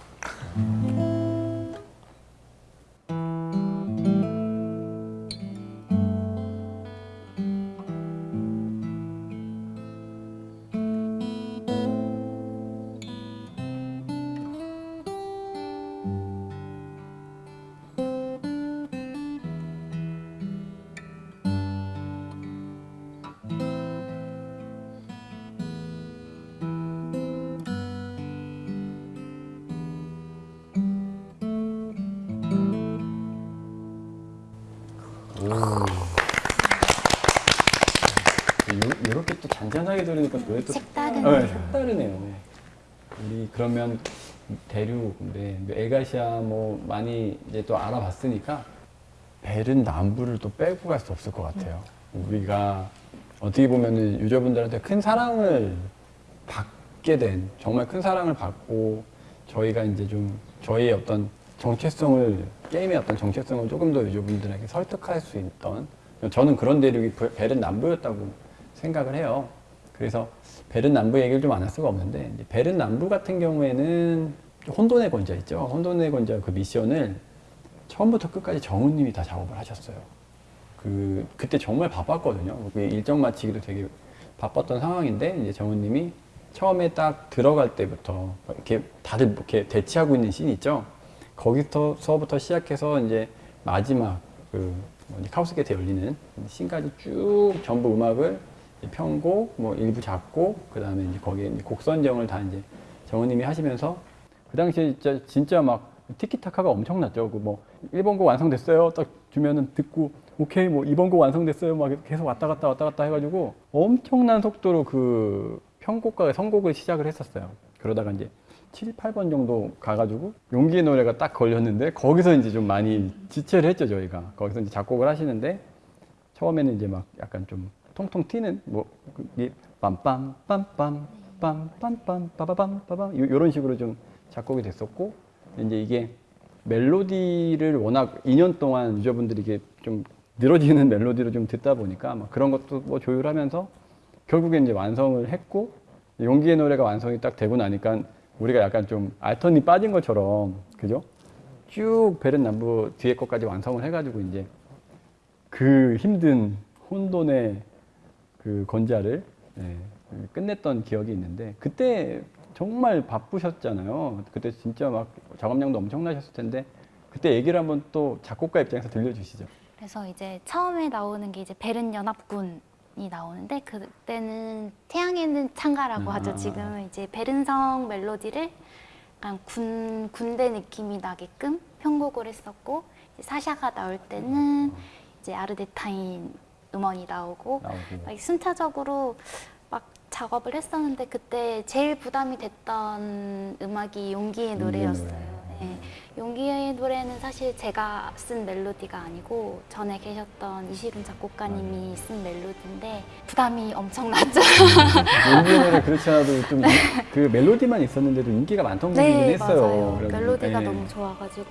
들으니까 노래 또 색다른 네, 색다르네요. 네. 우리 그러면 대륙, 네, 에가시아 뭐 많이 이제 또 알아봤으니까 벨은 남부를 또 빼고 갈 수 없을 것 같아요. 우리가 어떻게 보면은 유저분들한테 큰 사랑을 받게 된 정말 큰 사랑을 받고 저희가 이제 좀 저희의 어떤 정체성을 게임의 어떤 정체성을 조금 더 유저분들에게 설득할 수 있던 저는 그런 대륙이 벨은 남부였다고 생각을 해요. 그래서 벨은 남부 얘기를 좀 안 할 수가 없는데 벨은 남부 같은 경우에는 혼돈의 권자 있죠. 혼돈의 권자 그 미션을 처음부터 끝까지 정우님이 다 작업을 하셨어요. 그 그때 정말 바빴거든요. 그 일정 마치기도 되게 바빴던 상황인데 이제 정우님이 처음에 딱 들어갈 때부터 이렇게 다들 이렇게 대치하고 있는 씬이 있죠. 거기서부터 시작해서 이제 마지막 그 뭐지, chaos gate 열리는 씬까지 쭉 전부 음악을 편곡, 뭐 일부 작곡, 그 다음에 이제 거기에 이제 곡 선정을 다 이제 정우님이 하시면서 그 당시에 진짜 진짜 막 티키타카가 엄청났죠. 그 뭐 1번 곡 완성됐어요. 딱 주면은 듣고 오케이 뭐 2번 곡 완성됐어요. 막 계속 왔다 갔다 왔다 갔다 해가지고 엄청난 속도로 그 편곡과 선곡을 시작을 했었어요. 그러다가 이제 7, 8번 정도 가가지고 용기의 노래가 딱 걸렸는데 거기서 이제 좀 많이 지체를 했죠 저희가. 거기서 이제 작곡을 하시는데 처음에는 이제 막 약간 좀 통통 튀는 뭐 빰빰 빰빰 빰빰빰 빠바밤 빠밤 요- 요런 식으로 좀 작곡이 됐었고 이제 이게 멜로디를 워낙 2년 동안 유저분들이 이게 좀 늘어지는 멜로디로 좀 듣다 보니까 막 그런 것도 뭐 조율하면서 결국에 이제 완성을 했고 용기의 노래가 완성이 딱 되고 나니까 우리가 약간 좀 알턴이 빠진 것처럼 그죠? 쭉 베른 남부 뒤에 것까지 완성을 해가지고 이제 그 힘든 혼돈의 그 건자를 예, 끝냈던 기억이 있는데 그때 정말 바쁘셨잖아요. 그때 진짜 막 작업량도 엄청나셨을 텐데 그때 얘기를 한번 또 작곡가 입장에서 들려주시죠. 그래서 이제 처음에 나오는 게 이제 베른 연합군 이 나오는데 그때는 태양에는 창가라고 아. 하죠. 지금 이제 베른성 멜로디를 약간 군 군대 느낌이 나게끔 편곡을 했었고 사샤가 나올 때는 이제 아르데타인 음원이 나오고 나오고 막 순차적으로 막 작업을 했었는데 그때 제일 부담이 됐던 음악이 용기의 노래였어요. 노래. 네. 용기의 노래는 사실 제가 쓴 멜로디가 아니고 전에 계셨던 이시룬 작곡가님이 쓴 멜로디인데 부담이 엄청났죠. <laughs> 용기의 노래 그렇지 않아도 좀 그 멜로디만 있었는데도 인기가 많던 곡이긴 네, 했어요. 맞아요. 멜로디가 예. 너무 좋아가지고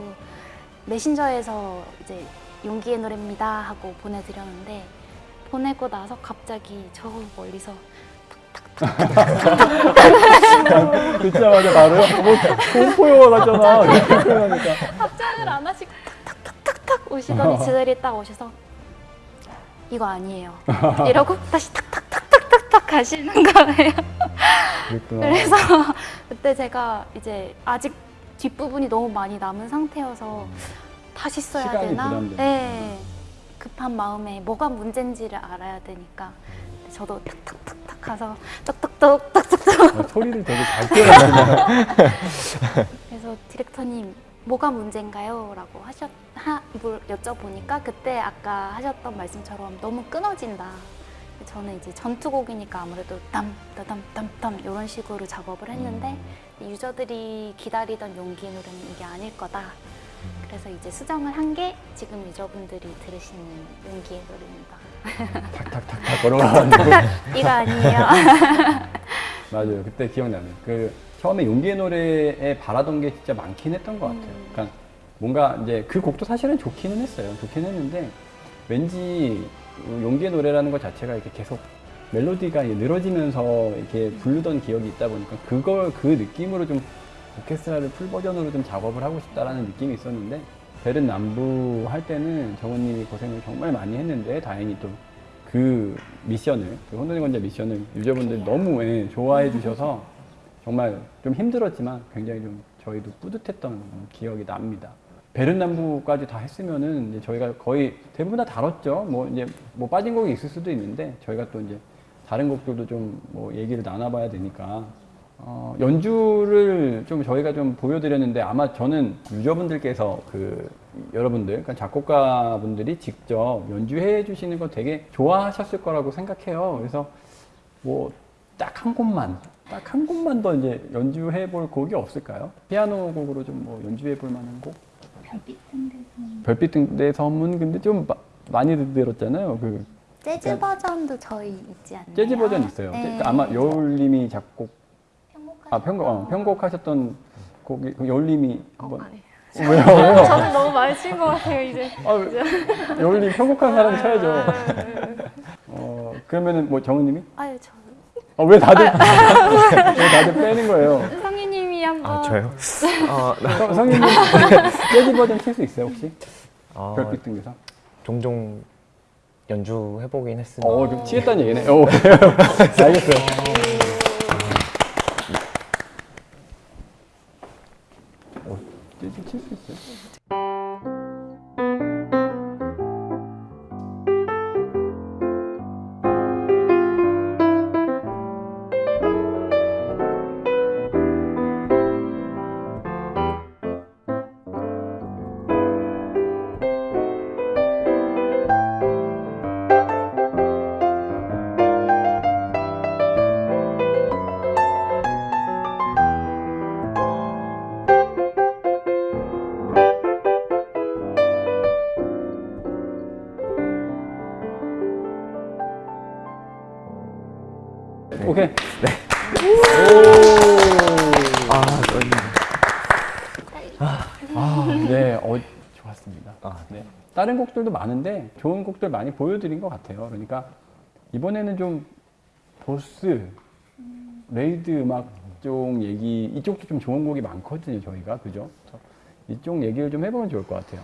메신저에서 이제 용기의 노래입니다 하고 보내드렸는데 보내고 나서 갑자기 저 멀리서 <laughs> 듣자마자 바로 뭐 공포 영화 같잖아. 이렇게 표현하니까. 답장을 안 하시고 탁탁탁탁탁 오시더니 지들이 딱 오셔서 이거 아니에요. <laughs> 이러고 다시 탁탁탁탁탁탁 가시는 거예요. 그래서 <laughs> 그때 제가 이제 아직 뒷부분이 너무 많이 남은 상태여서 다시 써야 되나? 부담되는. 네. 급한 마음에 뭐가 문제인지를 알아야 되니까 저도 탁탁탁탁 가서 똑똑똑 똑똑똑 어, 소리를 되게 잘 표현하시네요. <laughs> 그래서 디렉터님 뭐가 문제인가요? 라고 하셨 하, 물 여쭤보니까 그때 아까 하셨던 말씀처럼 너무 끊어진다. 저는 이제 전투곡이니까 아무래도 땀 따담 땀 땀 이런 식으로 작업을 했는데 유저들이 기다리던 용기의 노래는 이게 아닐 거다. 그래서 이제 수정을 한 게 지금 유저분들이 들으시는 용기의 노래입니다. 탁탁탁탁 걸어가지고. <laughs> 이거 아니에요. <laughs> 맞아요. 그때 기억나네. 그 처음에 용기의 노래에 바라던 게 진짜 많긴 했던 것 같아요. 음. 그러니까 뭔가 이제 그 곡도 사실은 좋기는 했어요. 좋긴 했는데 왠지 용기의 노래라는 것 자체가 이렇게 계속 멜로디가 늘어지면서 이렇게 부르던 기억이 있다 보니까 그걸 그 느낌으로 좀 오케스트라를 풀 버전으로 좀 작업을 하고 싶다라는 느낌이 있었는데 베른 남부 할 때는 정원님이 고생을 정말 많이 했는데 다행히 또 그 미션을 그 혼돈의 권자 미션을 유저분들이 너무 예, 좋아해 주셔서 정말 좀 힘들었지만 굉장히 좀 저희도 뿌듯했던 기억이 납니다. 베른 남부까지 다 했으면은 이제 저희가 거의 대부분 다 다뤘죠. 뭐 이제 뭐 빠진 곡이 있을 수도 있는데 저희가 또 이제 다른 곡들도 좀 뭐 얘기를 나눠봐야 되니까 어, 연주를 좀 저희가 좀 보여드렸는데 아마 저는 유저분들께서 그 여러분들, 그러니까 작곡가분들이 직접 연주해 주시는 거 되게 좋아하셨을 거라고 생각해요. 그래서 뭐 딱 한 곡만, 딱 한 곡만 더 이제 연주해 볼 곡이 없을까요? 피아노 곡으로 좀 뭐 연주해 볼 만한 곡? 별빛 등대 섬은 근데 좀 마- 많이 들었잖아요. 그 재즈 버전도 저희 있지 않나요? 재즈 버전 있어요. 네. 그 아마 여울님이 작곡, 아 편곡, 어, 편곡하셨던 곡이 그 여울님이 한번 아니. <laughs> 왜요? 왜요? 저는 너무 많이 친 것 같아요 이제. 아, 여울님 편곡한 사람 쳐야죠. 어 그러면은 뭐 정은님이? 아유 저 어, 왜 다들 왜 다들 빼는 거예요? <laughs> 성희님이 한번 아 저요? 어, 성- 성인님 재즈 버전 칠 수 있어요 혹시? 어, 별빛 등에서? 종종 연주해보긴 했습니다. 어, 좀 치겠다는 얘기네. 오, <laughs> 알겠어요. 어, 재 곡들도 많은데 좋은 곡들 많이 보여드린 것 같아요. 그러니까 이번에는 좀 보스, raid 음악 쪽 얘기, 이쪽도 좀 좋은 곡이 많거든요, 저희가. 그죠? 이쪽 얘기를 좀 해보면 좋을 것 같아요.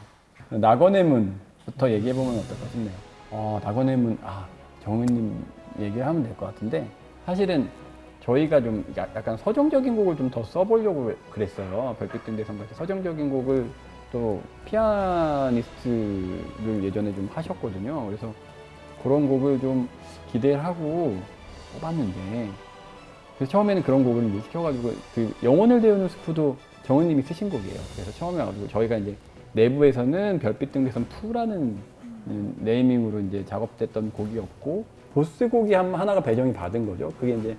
낙원의 문부터 얘기해보면 어떨까 싶네요. 어, 낙원의 문, 아, 정은님이 얘기를 하면 될 것 같은데 사실은 저희가 좀 야- 약간 서정적인 곡을 좀 더 써보려고 그랬어요. 별빛 등대의 섬같이 서정적인 곡을 또 피아니스트를 예전에 좀 하셨거든요. 그래서 그런 곡을 좀 기대를 하고 뽑았는데 그래서 처음에는 그런 곡을 이제 시켜가지고 그 영혼을 데우는 스프도 정은님이 쓰신 곡이에요. 그래서 처음에 와가지고 저희가 이제 내부에서는 별빛 등대선 2라는 음, 네이밍으로 이제 작업됐던 곡이었고 보스 곡이 한, 하나가 배정이 받은 거죠. 그게 이제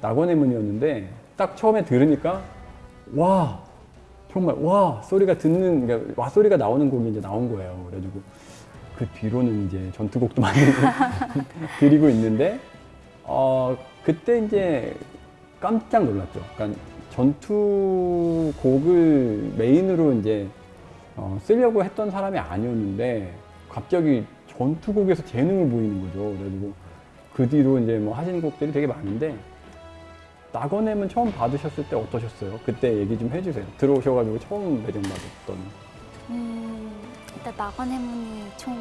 낙원의 문이었는데 딱 처음에 들으니까 와 정말 와 소리가 듣는 그러니까 와 소리가 나오는 곡이 이제 나온 거예요. 그래가지고 그 뒤로는 이제 전투곡도 많이 <laughs> 드리고 있는데 어 그때 이제 깜짝 놀랐죠. 그러니까 전투곡을 메인으로 이제 어, 쓰려고 했던 사람이 아니었는데 갑자기 전투곡에서 재능을 보이는 거죠. 그래가지고 그 뒤로 이제 뭐 하신 곡들이 되게 많은데 낙원의 문은 처음 받으셨을 때 어떠셨어요? 그때 얘기 좀 해주세요. 들어오셔가지고 처음 배정받았던 음, 일단 낙원의 문이 총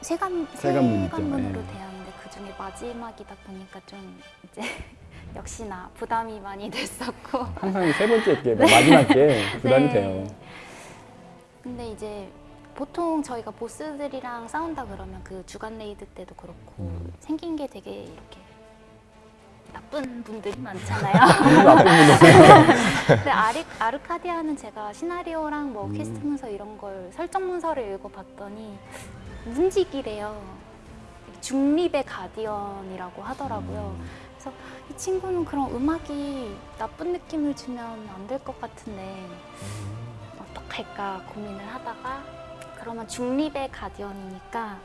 세 관 세 관문 있죠. 세 관문으로 예. 되었는데 그 중에 마지막이다 보니까 좀 이제 <laughs> 역시나 부담이 많이 됐었고 항상 세 번째 게 <laughs> 마지막 게 부담이 네. 돼요. 근데 이제 보통 저희가 보스들이랑 싸운다 그러면 그 주간 raid 때도 그렇고 음. 생긴 게 되게 이렇게 나쁜 분들이 많잖아요. <laughs> 나쁜 분들. <laughs> 아리, 아르카디아는 제가 시나리오랑 뭐 음. 퀘스트 문서 이런 걸 설정 문서를 읽어봤더니 문지기래요. 중립의 guardian이라고 하더라고요. 음. 그래서 이 친구는 그런 음악이 나쁜 느낌을 주면 안 될 것 같은데 어떡할까 고민을 하다가 그러면 중립의 guardian이니까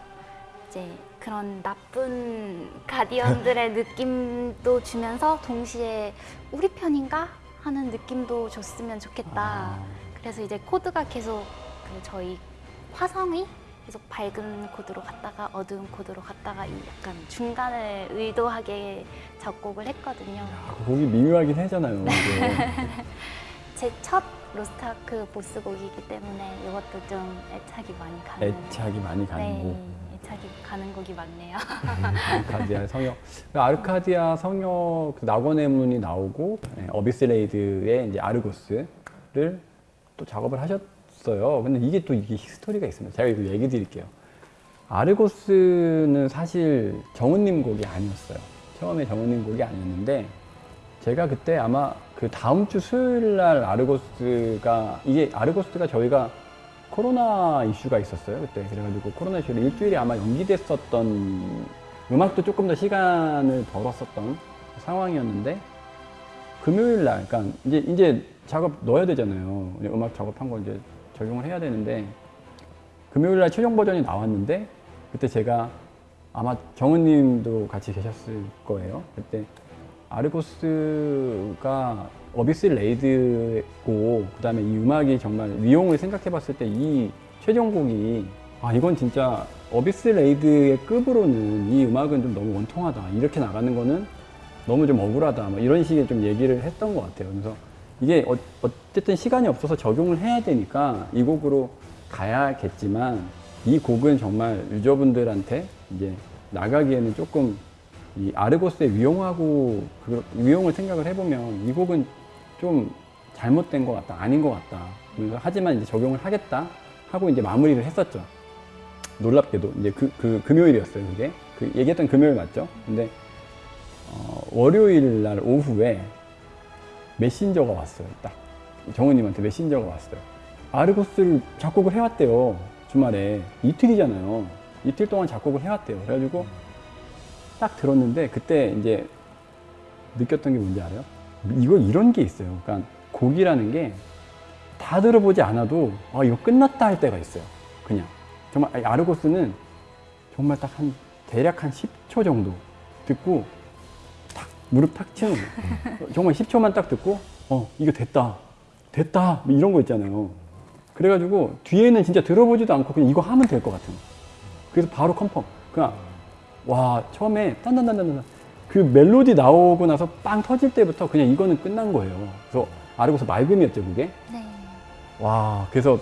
이제 그런 나쁜 가디언들의 느낌도 주면서 동시에 우리 편인가 하는 느낌도 줬으면 좋겠다. 아. 그래서 이제 코드가 계속 그 저희 화성이 계속 밝은 코드로 갔다가 어두운 코드로 갔다가 이 약간 중간을 의도하게 작곡을 했거든요. 아, 그 곡이 미묘하긴 하잖아요. <laughs> 제 첫 로스타크 보스 곡이기 때문에 이것도 좀 애착이 많이 가는. 애착이 많이 가는 네, 곡. 애착이 가는 곡이 많네요. 아르카디아 <laughs> 성역. 그 아르카디아 성역 그 낙원의 문이 나오고 네, 어비스레이드의 이제 아르고스를 또 작업을 하셨어요. 근데 이게 또 이게 히스토리가 있습니다. 제가 이거 얘기 드릴게요. 아르고스는 사실 정은님 곡이 아니었어요. 처음에 정은님 곡이 아니었는데 제가 그때 아마 그 다음 주 수요일 날 아르고스가 이게 아르고스가 저희가 코로나 이슈가 있었어요 그때. 그래가지고 코로나 이슈로 일주일이 아마 연기됐었던 음악도 조금 더 시간을 벌었었던 상황이었는데 금요일 날 그러니까 이제 이제 작업 넣어야 되잖아요. 음악 작업한 거 이제 적용을 해야 되는데 금요일 날 최종 버전이 나왔는데 그때 제가 아마 정은님도 같이 계셨을 거예요. 그때 아르고스가 abyss raid고 그 다음에 이 음악이 정말 위용을 생각해 봤을 때 이 최종곡이 아 이건 진짜 abyss raid의 급으로는 이 음악은 좀 너무 원통하다 이렇게 나가는 거는 너무 좀 억울하다 뭐 이런 식의 좀 얘기를 했던 것 같아요. 그래서 이게 어, 어쨌든 시간이 없어서 적용을 해야 되니까 이 곡으로 가야겠지만 이 곡은 정말 유저분들한테 이제 나가기에는 조금 이 아르고스의 위용하고 그 위용을 생각을 해보면 이 곡은 좀 잘못된 것 같다 아닌 것 같다. 그래서 하지만 이제 적용을 하겠다 하고 이제 마무리를 했었죠. 놀랍게도 이제 그, 그 금요일이었어요 그게. 그 얘기했던 금요일 맞죠? 근데 어, 월요일 날 오후에 메신저가 왔어요 딱. 정우님한테 메신저가 왔어요. 아르고스를 작곡을 해왔대요 주말에. 이틀이잖아요. 이틀 동안 작곡을 해왔대요. 그래가지고 딱 들었는데 그때 이제 느꼈던 게 뭔지 알아요? 이거 이런 게 있어요. 그러니까 곡이라는 게 다 들어보지 않아도 아 이거 끝났다 할 때가 있어요. 그냥 정말 아니, 아르고스는 정말 딱 한 대략 한 10초 정도 듣고 탁 무릎 탁 치는 거. 정말 10초만 딱 듣고 어 이거 됐다 됐다 뭐 이런 거 있잖아요. 그래가지고 뒤에는 진짜 들어보지도 않고 그냥 이거 하면 될 것 같은. 그래서 바로 컨펌. 그냥 와 처음에 딴딴딴딴딴 그 멜로디 나오고 나서 빵 터질 때부터 그냥 이거는 끝난 거예요. 그래서 아르고스 맑음이었죠 그게. 네. 와 그래서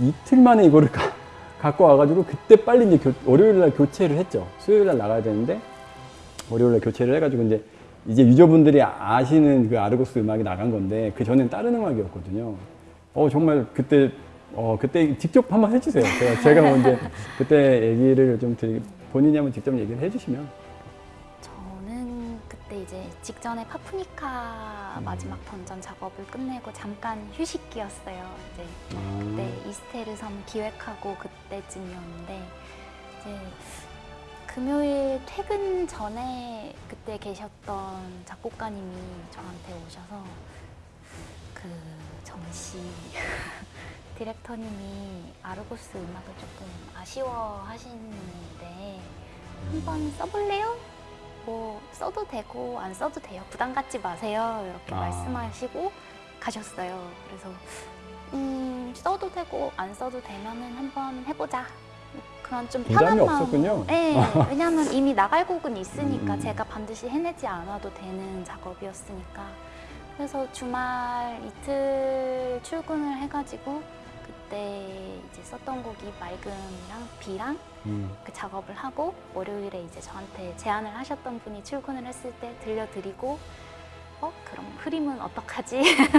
이틀 만에 이거를 가, 갖고 와가지고 그때 빨리 이제 교- 월요일 날 교체를 했죠. 수요일 날 나가야 되는데 월요일에 교체를 해가지고 이제 이제 유저분들이 아시는 그 아르고스 음악이 나간 건데 그 전엔 다른 음악이었거든요. 어 정말 그때 어 그때 직접 한번 해주세요. 제가 제가 먼저 그때 얘기를 좀 드리, 본인이 한번 직접 얘기를 해주시면 직전에 파프니카 마지막 던전 작업을 끝내고 잠깐 휴식기였어요. 이제 아, 그때 이스테르 섬 기획하고 그때쯤이었는데 이제 금요일 퇴근 전에 그때 계셨던 작곡가님이 저한테 오셔서 그 정씨 <laughs> 디렉터님이 아르고스 음악을 조금 아쉬워하시는데 한번 써볼래요? 뭐 써도 되고 안 써도 돼요. 부담 갖지 마세요. 이렇게 아. 말씀하시고 가셨어요. 그래서 음, 써도 되고 안 써도 되면은 한번 해보자. 그런 좀 편한. 없었군요. 네, <laughs> 왜냐하면 이미 나갈 곡은 있으니까 음. 제가 반드시 해내지 않아도 되는 작업이었으니까. 그래서 주말 이틀 출근을 해가지고 그때 이제 썼던 곡이 맑음이랑 비랑 음. 그 작업을 하고 월요일에 이제 저한테 제안을 하셨던 분이 출근을 했을 때 들려드리고 어 그럼 흐림은 어떡하지? <laughs>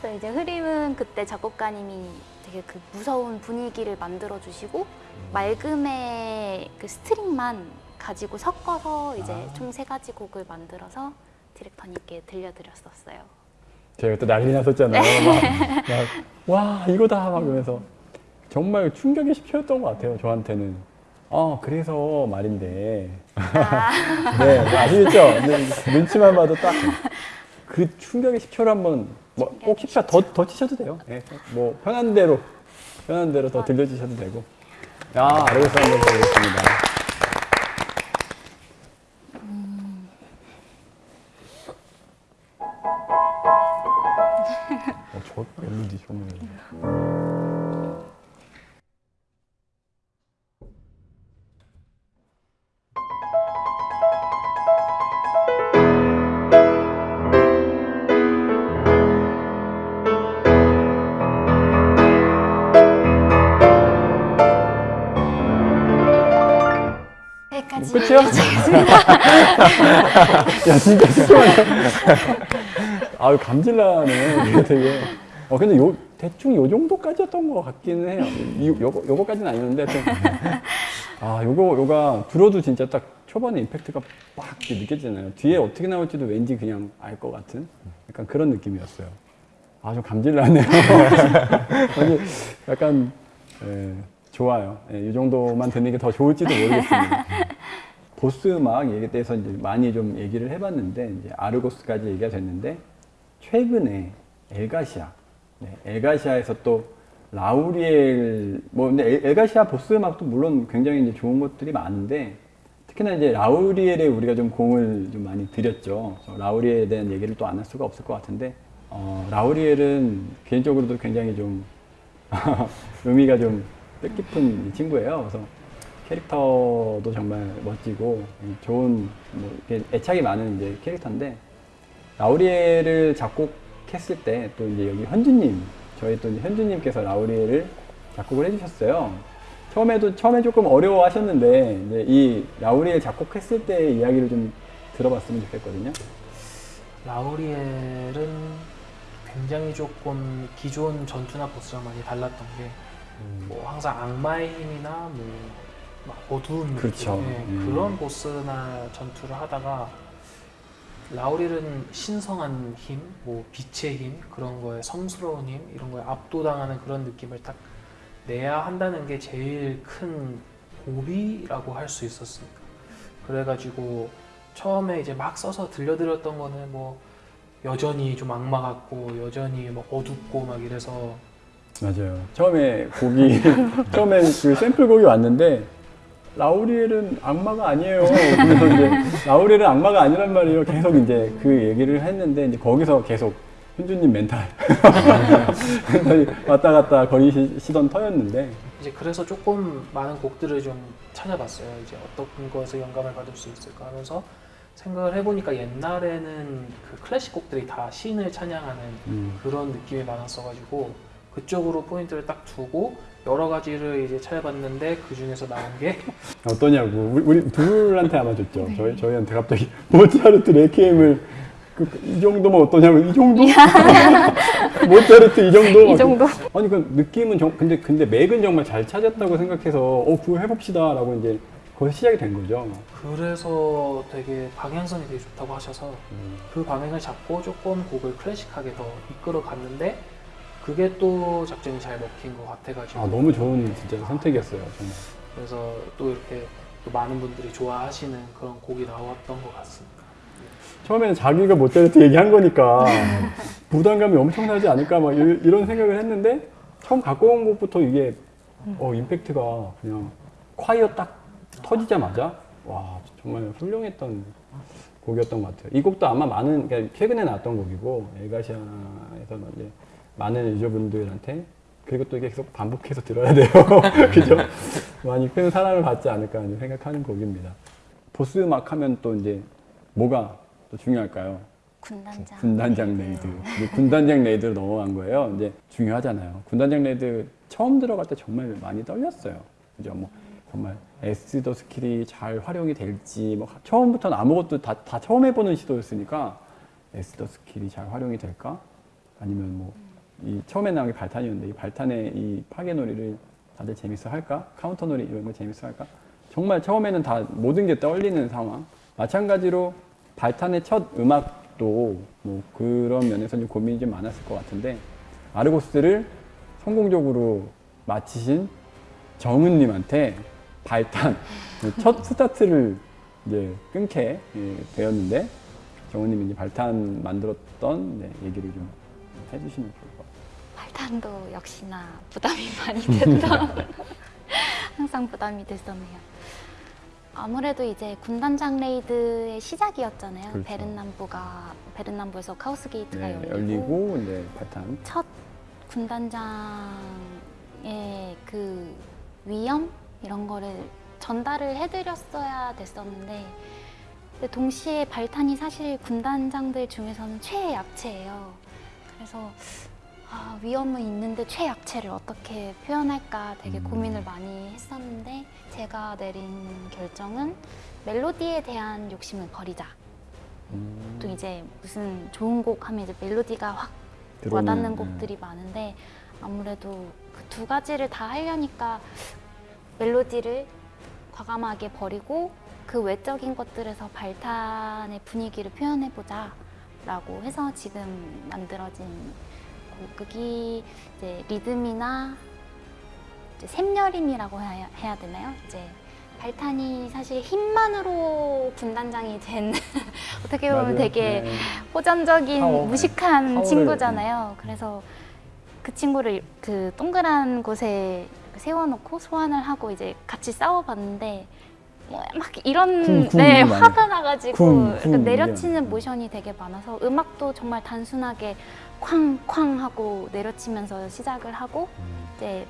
그래서 이제 흐림은 그때 작곡가님이 되게 그 무서운 분위기를 만들어 주시고 맑음의 그 스트링만 가지고 섞어서 이제 아. 총세 가지 곡을 만들어서 디렉터님께 들려드렸었어요. 제가 또 난리 났었잖아요. 막, 막, 와 이거다 막 그러면서 정말 충격의 시초였던 것 같아요. 저한테는. 어 그래서 말인데. 네 아시겠죠? 네, 눈치만 봐도 딱 그 충격의 시초를 한번 뭐꼭 10차 더, 더 치셔도 돼요. 네, 뭐 편한 대로 편한 대로 더 들려주셔도 되고. 야 아르고스 한번 보겠습니다. 어, 저 멜로디 정말. 끝이야? <laughs> 야 진짜 심하네. 아유 감질나네. 되게. 어 근데 요 대충 요 정도까지였던 것 같기는 해요. 이, 요거 요거까지는 아니었는데 좀. 아 요거 요가 들어도 진짜 딱 초반에 임팩트가 빡 느껴지잖아요. 뒤에 어떻게 나올지도 왠지 그냥 알 것 같은 약간 그런 느낌이었어요. 아 좀 감질나네요. <laughs> 약간 예, 좋아요. 예, 이 정도만 듣는 게 더 좋을지도 모르겠습니다. 보스 음악 얘기에 대해서 이제 많이 좀 얘기를 해봤는데 이제 아르고스까지 얘기가 됐는데 최근에 엘가시아, 네, 엘가시아에서 또 라우리엘 뭐 근데 엘- 엘가시아 보스 음악도 물론 굉장히 이제 좋은 것들이 많은데 특히나 이제 라우리엘에 우리가 좀 공을 좀 많이 들였죠. 라우리엘에 대한 얘기를 또 안 할 수가 없을 것 같은데 어, 라우리엘은 개인적으로도 굉장히 좀 <laughs> 의미가 좀 뜻깊은 이 친구예요. 그래서 캐릭터도 정말 멋지고 좋은 뭐 애착이 많은 이제 캐릭터인데 라우리엘을 작곡했을 때 또 이제 여기 현주님 저희 또 현주님께서 라우리엘을 작곡을 해주셨어요. 처음에도 처음에 조금 어려워하셨는데 이제 이 라우리엘 작곡했을 때 이야기를 좀 들어봤으면 좋겠거든요. 라우리엘은 굉장히 조금 기존 전투나 보스랑 많이 달랐던 게 뭐 항상 악마의 힘이나 뭐 막 어두운 그렇죠. 예, 음. 그런 보스나 전투를 하다가 라우리엘은 신성한 힘, 뭐 빛의 힘 그런 거에 성스러운 힘 이런 거에 압도당하는 그런 느낌을 딱 내야 한다는 게 제일 큰 고비라고 할 수 있었으니까 그래가지고 처음에 이제 막 써서 들려드렸던 거는 뭐 여전히 좀 악마 같고 여전히 뭐 어둡고 막 이래서 맞아요. 처음에 곡이 <laughs> 처음에 그 샘플 곡이 왔는데 라우리엘은 악마가 아니에요. 그래서 이제 라우리엘은 악마가 아니란 말이에요. 계속 이제 그 얘기를 했는데 이제 거기서 계속 현주님 멘탈 왔다 갔다 거리시던 터였는데 이제 그래서 조금 많은 곡들을 좀 찾아봤어요. 이제 어떤 거에서 영감을 받을 수 있을까 하면서 생각을 해보니까 옛날에는 그 클래식 곡들이 다 신을 찬양하는 음, 그런 느낌이 많았어가지고 그쪽으로 포인트를 딱 두고 여러 가지를 이제 찾아봤는데 그 중에서 나온 게 <laughs> 어떠냐고 우리, 우리 둘한테 아마 줬죠. 저희 저희한테 갑자기 <laughs> 모차르트 레퀴엠을 그, 이 정도면 어떠냐고 이 정도? <laughs> 모차르트 이 정도? 이 정도? 아니 그 느낌은 정, 근데 근데 맥은 정말 잘 찾았다고 생각해서 어 그거 해봅시다라고 이제 거기서 시작이 된 거죠. 그래서 되게 방향성이 되게 좋다고 하셔서 음. 그 방향을 잡고 조금 곡을 클래식하게 더 이끌어 갔는데 그게 또 작전이 잘 먹힌 것 같아가지고 아 너무 좋은 진짜 선택이었어요 정말. 그래서 또 이렇게 또 많은 분들이 좋아하시는 그런 곡이 나왔던 것 같습니다. 처음에는 자기가 모차르트 얘기한 거니까 <laughs> 부담감이 엄청나지 않을까 막 이- 이런 생각을 했는데 처음 갖고 온 곡부터 이게 어 임팩트가 그냥 콰이어 딱 터지자마자 와 정말 훌륭했던 곡이었던 것 같아요. 이 곡도 아마 많은 그러니까 최근에 나왔던 곡이고 엘가시아에서 이제 많은 유저분들한테 그리고 또 이게 계속 반복해서 들어야 돼요. <laughs> 그죠? 많이 큰 사랑을 받지 않을까 하는 생각하는 곡입니다. 보스 음악 하면 또 이제 뭐가 또 중요할까요? 군단장. 군단장 raid. 군단장 raid로 넘어간 거예요. 이제 중요하잖아요. 군단장 raid 처음 들어갈 때 정말 많이 떨렸어요. 그죠? 뭐 정말 에스더 스킬이 잘 활용이 될지 뭐 처음부터는 아무것도 다, 다 처음 해보는 시도였으니까 에스더 스킬이 잘 활용이 될까? 아니면 뭐 이 처음에 나온 게 발탄이었는데 이 발탄의 이 파괴 놀이를 다들 재밌어 할까? 카운터 놀이 이런 거 재밌어 할까? 정말 처음에는 다 모든 게 떨리는 상황. 마찬가지로 발탄의 첫 음악도 뭐 그런 면에서 좀 고민이 좀 많았을 것 같은데 아르고스를 성공적으로 마치신 정은님한테 발탄 첫 스타트를 이제 끊게 예, 되었는데 정은님이 이제 발탄 만들었던 네, 얘기를 좀 해주시면 발탄도 역시나 부담이 <laughs> 많이 됐다. <laughs> 항상 부담이 됐었네요. 아무래도 이제 군단장 raid의 시작이었잖아요. 그렇죠. 베른남부가 베른남부에서 chaos gate가 네, 열리고, 열리고 이제 발탄 첫 군단장의 그 위엄 이런 거를 전달을 해드렸어야 됐었는데 근데 동시에 발탄이 사실 군단장들 중에서는 최약체예요. 그래서 아, 위험은 있는데 최약체를 어떻게 표현할까 되게 음. 고민을 많이 했었는데 제가 내린 결정은 멜로디에 대한 욕심을 버리자. 음, 또 이제 무슨 좋은 곡 하면 이제 멜로디가 확 들어오는, 와닿는 네. 곡들이 많은데 아무래도 그 두 가지를 다 하려니까 멜로디를 과감하게 버리고 그 외적인 것들에서 발탄의 분위기를 표현해보자 라고 해서 지금 만들어진 곡이 이제 리듬이나 이제 샘여림이라고 해야, 해야 되나요? 이제 발탄이 사실 힘만으로 군단장이 된 <laughs> 어떻게 보면 맞아요. 되게 네. 호전적인 파워. 무식한 파워를, 친구잖아요. 그래서 그 친구를 그 동그란 곳에 세워놓고 소환을 하고 이제 같이 싸워봤는데 뭐 막 이런 쿵, 쿵 네. 화가 나가지고 쿵, 내려치는 이런. 모션이 되게 많아서 음악도 정말 단순하게 쾅쾅 하고 내려치면서 시작을 하고 음, 이제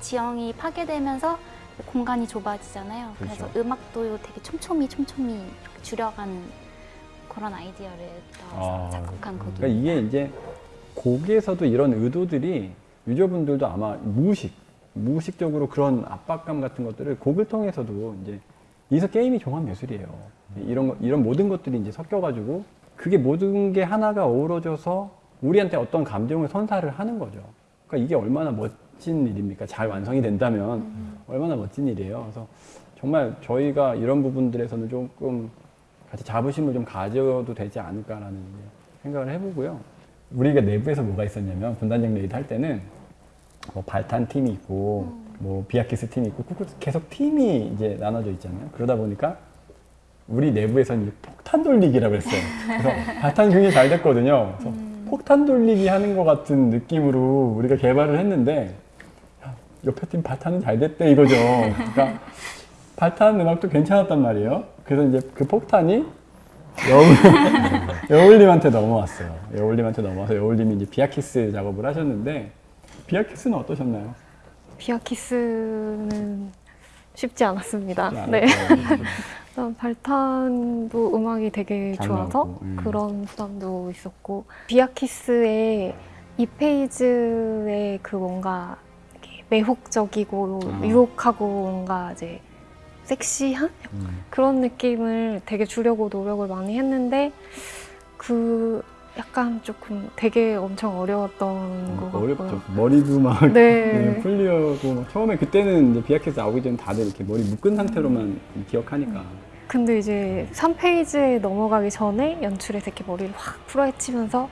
지형이 파괴되면서 공간이 좁아지잖아요. 그래서 그렇죠. 음악도 되게 촘촘히 촘촘히 이렇게 줄여가는 그런 아이디어를 넣어서 아, 작곡한 곡이. 그러니까 이게 이제 곡에서도 이런 의도들이 유저분들도 아마 무의식, 무의식적으로 그런 압박감 같은 것들을 곡을 통해서도 이제 여기서 게임이 종합 예술이에요. 이런 거- 이런 모든 것들이 이제 섞여가지고 그게 모든 게 하나가 어우러져서 우리한테 어떤 감정을 선사를 하는 거죠. 그러니까 이게 얼마나 멋진 일입니까? 잘 완성이 된다면 얼마나 멋진 일이에요. 그래서 정말 저희가 이런 부분들에서는 조금 같이 자부심을 좀 가져도 되지 않을까라는 생각을 해보고요. 우리가 내부에서 뭐가 있었냐면 군단장 raid 할 때는 뭐 발탄 팀이 있고 뭐 비아키스 팀이 있고 그 계속 팀이 이제 나눠져 있잖아요. 그러다 보니까 우리 내부에서는 폭탄 돌리기라고 했어요. 그래서 <laughs> 발탄 굉장히 잘 됐거든요. 그래서 폭탄 돌리기 하는 것 같은 느낌으로 우리가 개발을 했는데 야, 옆에 팀 발탄은 잘 됐대 이거죠. 그러니까 발탄 음악도 괜찮았단 말이에요. 그래서 이제 그 폭탄이 여울, <laughs> 여울님한테 넘어왔어요. 여울님한테 넘어와서 여울님이 이제 비아키스 작업을 하셨는데 비아키스는 어떠셨나요? 비아키스는 쉽지 않았습니다. 쉽지 네. <laughs> 일단 발탄도 음악이 되게 잘 좋아서 음. 그런 부담도 있었고 비아키스의 이 페이지의 그 뭔가 매혹적이고 아. 유혹하고 뭔가 이제 섹시한 음. 그런 느낌을 되게 주려고 노력을 많이 했는데 그 약간 조금 되게 엄청 어려웠던 것 같고요. 어렵죠. 머리도 막 네. 네, 풀리고 막 처음에 그때는 이제 비아키스 나오기 전에 다들 이렇게 머리 묶은 상태로만 기억하니까 근데 이제 3페이지에 넘어가기 전에 연출에서 이렇게 머리를 확 풀어헤치면서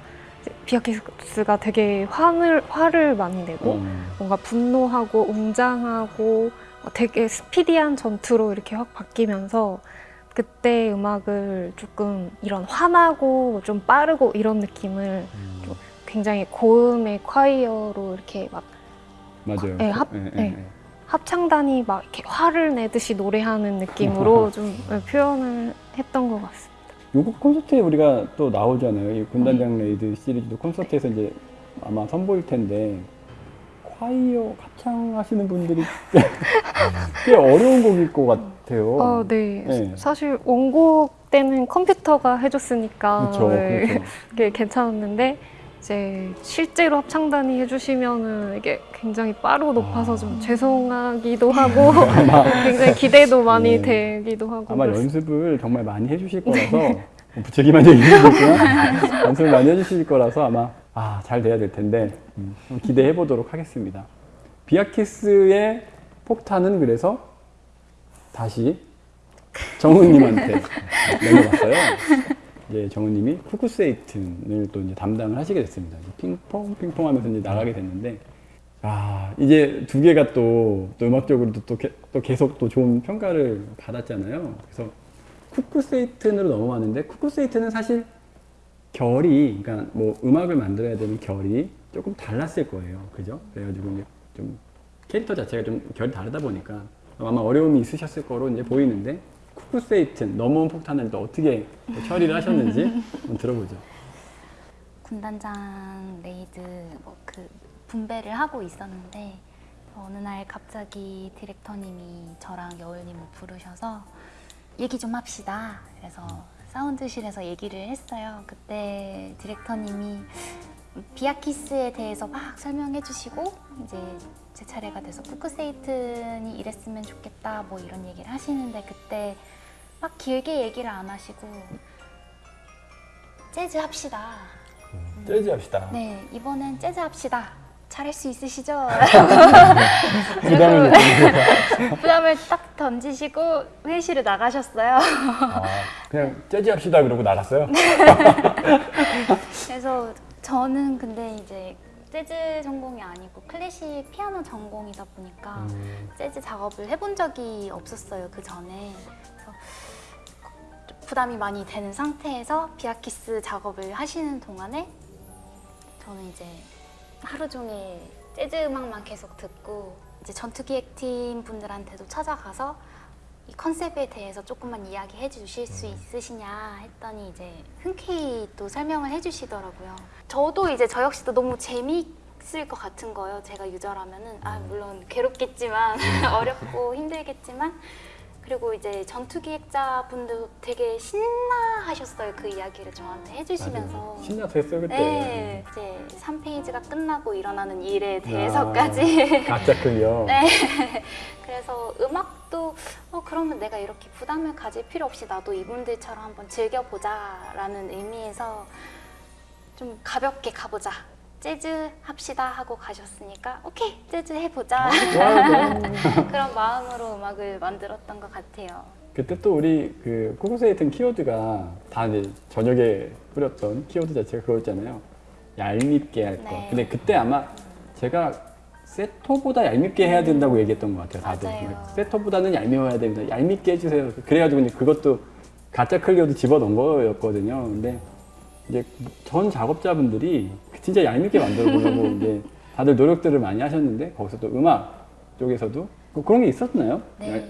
비아키스가 되게 화를, 화를 많이 내고 어. 뭔가 분노하고 웅장하고 되게 스피디한 전투로 이렇게 확 바뀌면서 그때 음악을 조금 이런 화나고 좀 빠르고 이런 느낌을 음, 굉장히 고음의 콰이어로 이렇게 막 맞아요. 네, 합- 예, 예, 네. 예. 합창단이 막 이렇게 화를 내듯이 노래하는 느낌으로 <laughs> 좀 표현을 했던 것 같습니다. 요거 콘서트에 우리가 또 나오잖아요. 이 군단장 레이드 시리즈도 콘서트에서 이제 아마 선보일 텐데 콰이어 합창 하시는 분들이 꽤, <laughs> 꽤 어려운 곡일 것 같아요. 어, 네. 네. 사실 원곡 때는 컴퓨터가 해줬으니까 그렇죠. 네, 그렇죠. <laughs> 그게 괜찮았는데 이제 실제로 합창단이 해주시면은 이게 굉장히 빠르고 높아서 아. 좀 죄송하기도 <laughs> 하고 굉장히 기대도 많이 네. 되기도 하고 아마 그랬어요. 연습을 정말 많이 해주실 거라서 뭐 부채기만 얘기해보지만 연습을 많이 해주실 거라서 아마 아, 잘 돼야 될 텐데 음, 기대해 보도록 하겠습니다. 비아키스의 폭탄은 그래서 다시 정우님한테 <laughs> 넘어갔어요. 이제 정우님이 쿠쿠세이튼을 또 이제 담당을 하시게 됐습니다. 핑퐁 핑퐁 하면서 이제 나가게 됐는데 아 이제 두 개가 또, 또 음악적으로도 또, 게- 또 계속 또 좋은 평가를 받았잖아요. 그래서 쿠쿠세이튼으로 넘어왔는데 쿠쿠세이튼은 사실 결이 그러니까 뭐 음악을 만들어야 되는 결이 조금 달랐을 거예요. 그죠? 그래가지고 이제 좀 캐릭터 자체가 좀 결이 다르다 보니까 아마 어려움이 있으셨을 거로 이제 보이는데 쿠쿠세이튼 넘어온 폭탄을 또 어떻게 또 처리를 하셨는지 <laughs> 들어보죠. 군단장 레이드 뭐 그 분배를 하고 있었는데 어느 날 갑자기 디렉터님이 저랑 여울님을 부르셔서 얘기 좀 합시다. 그래서 사운드실에서 얘기를 했어요. 그때 디렉터님이 비아키스에 대해서 막 설명해 주시고 이제 제 차례가 돼서 쿠크세이튼이 이랬으면 좋겠다 뭐 이런 얘기를 하시는데 그때 막 길게 얘기를 안 하시고 재즈 합시다. 재즈 합시다. 네, 이번엔 재즈 합시다. 잘할 수 있으시죠? <laughs> 부담을 <laughs> 부담을 딱 던지시고 회의실을 나가셨어요. 아, 그냥 재즈 합시다 그러고 나갔어요. <laughs> 그래서 저는 근데 이제 재즈 전공이 아니고 클래식 피아노 전공이다 보니까 재즈 작업을 해본 적이 없었어요 그 전에. 부담이 많이 되는 상태에서 비아키스 작업을 하시는 동안에 저는 이제 하루 종일 재즈 음악만 계속 듣고 이제 전투기획팀 분들한테도 찾아가서 이 컨셉에 대해서 조금만 이야기해 주실 수 있으시냐 했더니 이제 흔쾌히 또 설명을 해 주시더라고요. 저도 이제 저 역시도 너무 재미있을 것 같은 거예요. 제가 유저라면은. 아 물론 괴롭겠지만 <laughs> 어렵고 힘들겠지만 그리고 이제 전투 기획자 분도 되게 신나하셨어요. 그 이야기를 저한테 해주시면서. 맞아요. 신나서 했어요 그때. 네, 이제 3페이지가 끝나고 일어나는 일에 대해서까지. 가짜 클리어. <laughs> 네. 그래서 음악도 어 그러면 내가 이렇게 부담을 가질 필요 없이 나도 이분들처럼 한번 즐겨보자 라는 의미에서 좀 가볍게 가보자. 재즈 합시다 하고 가셨으니까 오케이 재즈 해보자 <laughs> 좋아요. 그런 마음으로 음악을 만들었던 것 같아요. 그때 또 우리 그 코코세이 튼 키워드가 다 이제 저녁에 뿌렸던 키워드 자체가 그거였잖아요. 얄밉게 할 거. 네. 근데 그때 아마 제가 세토보다 얄밉게 해야 된다고 얘기했던 것 같아요. 다들. 맞아요. 세토보다는 얄미워야 됩니다. 얄밉게 해주세요. 그래가지고 이제 그것도 가짜 클리어도 집어넣은 거였거든요. 근데 이제 전 작업자분들이 진짜 얄밉게 만들어 보려고 <laughs> 이제 다들 노력들을 많이 하셨는데 거기서 또 음악 쪽에서도 뭐 그런 게 있었나요? 네.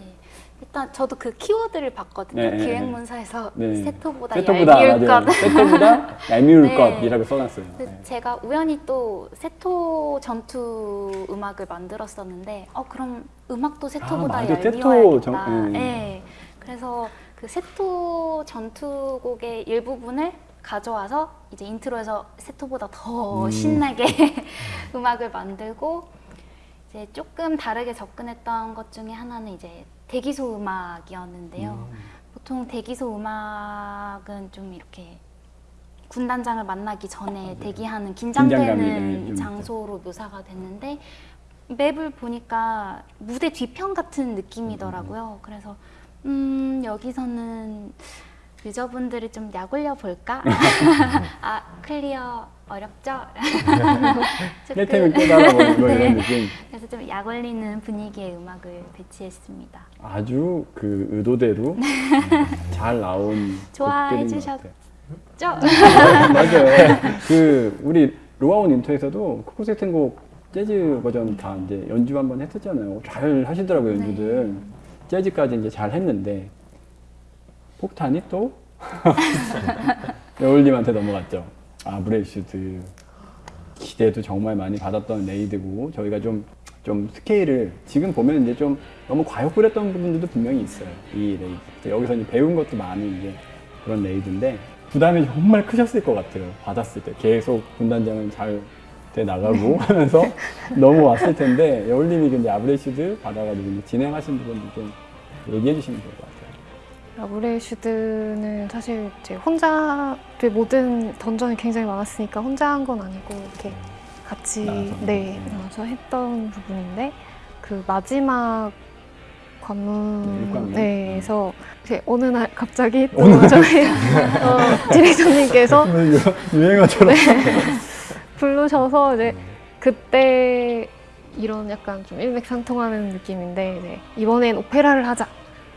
일단 저도 그 키워드를 봤거든요. 네, 네, 기획문서에서 네. 세토보다, 세토보다 얄미울 맞아요. 것. 세토보다 <laughs> 얄미울 네. 것이라고 써놨어요. 그 네. 제가 우연히 또 세토 전투 음악을 만들었었는데 어 그럼 음악도 세토보다 아. 얄미워야겠다. 세토 전- 네. 네. 그래서 그 세토 전투곡의 일부분을 가져와서 이제 인트로에서 세토보다 더 음. 신나게 <laughs> 음악을 만들고 이제 조금 다르게 접근했던 것 중에 하나는 이제 대기소 음악이었는데요. 보통 대기소 음악은 좀 이렇게 군단장을 만나기 전에 대기하는 긴장감이, 네, 긴장되는 좀 장소로 묘사가 됐는데 맵을 보니까 무대 뒤편 같은 느낌이더라고요. 그래서 음 여기서는 유저분들을 좀 약올려 볼까? <laughs> 아 클리어 어렵죠? 조금- 힐템을 깨달아 보는 거 네. 이런 느낌. 그래서 좀 약올리는 분위기의 음악을 배치했습니다. 아주 그 의도대로 음, 잘 나온 좋아해 곡들인 것 주셨- 같아요. 죠? 맞아요. 그 우리 로아온 윈터에서도 쿠크세이튼 곡 재즈 버전 다 이제 연주 한번 했었잖아요. 잘 하시더라고요 연주들. 재즈까지 이제 잘 했는데 폭탄이 또 <laughs> 여울님한테 넘어갔죠. 아 브렐슈드 기대도 정말 많이 받았던 레이드고 저희가 좀 좀 스케일을 지금 보면 이제 좀 너무 과욕 부렸던 부분들도 분명히 있어요. 이 레이드. 여기서 이제 배운 것도 많이 이제 그런 레이드인데 부담이 정말 크셨을 것 같아요. 받았을 때 계속 군단장은 잘 돼 나가고 하면서 넘어왔을 텐데 여울님이 이제 아브레슈드 받아가지고 진행하신 부분도 좀 얘기해 주시면 좋을 것 같아요. 라브레슈드는 사실 이제 혼자 그 모든 던전이 굉장히 많았으니까 혼자 한 건 아니고 이렇게 같이 나눠서. 네 음. 나눠서 했던 부분인데 그 마지막 네. 관문에서 이제 어느 날 갑자기 또 저희 <laughs> 어, 디렉터님께서 <laughs> 유행어처럼 부르셔서 이제 그때 이런 약간 좀 일맥상통하는 느낌인데 네, 이번엔 오페라를 하자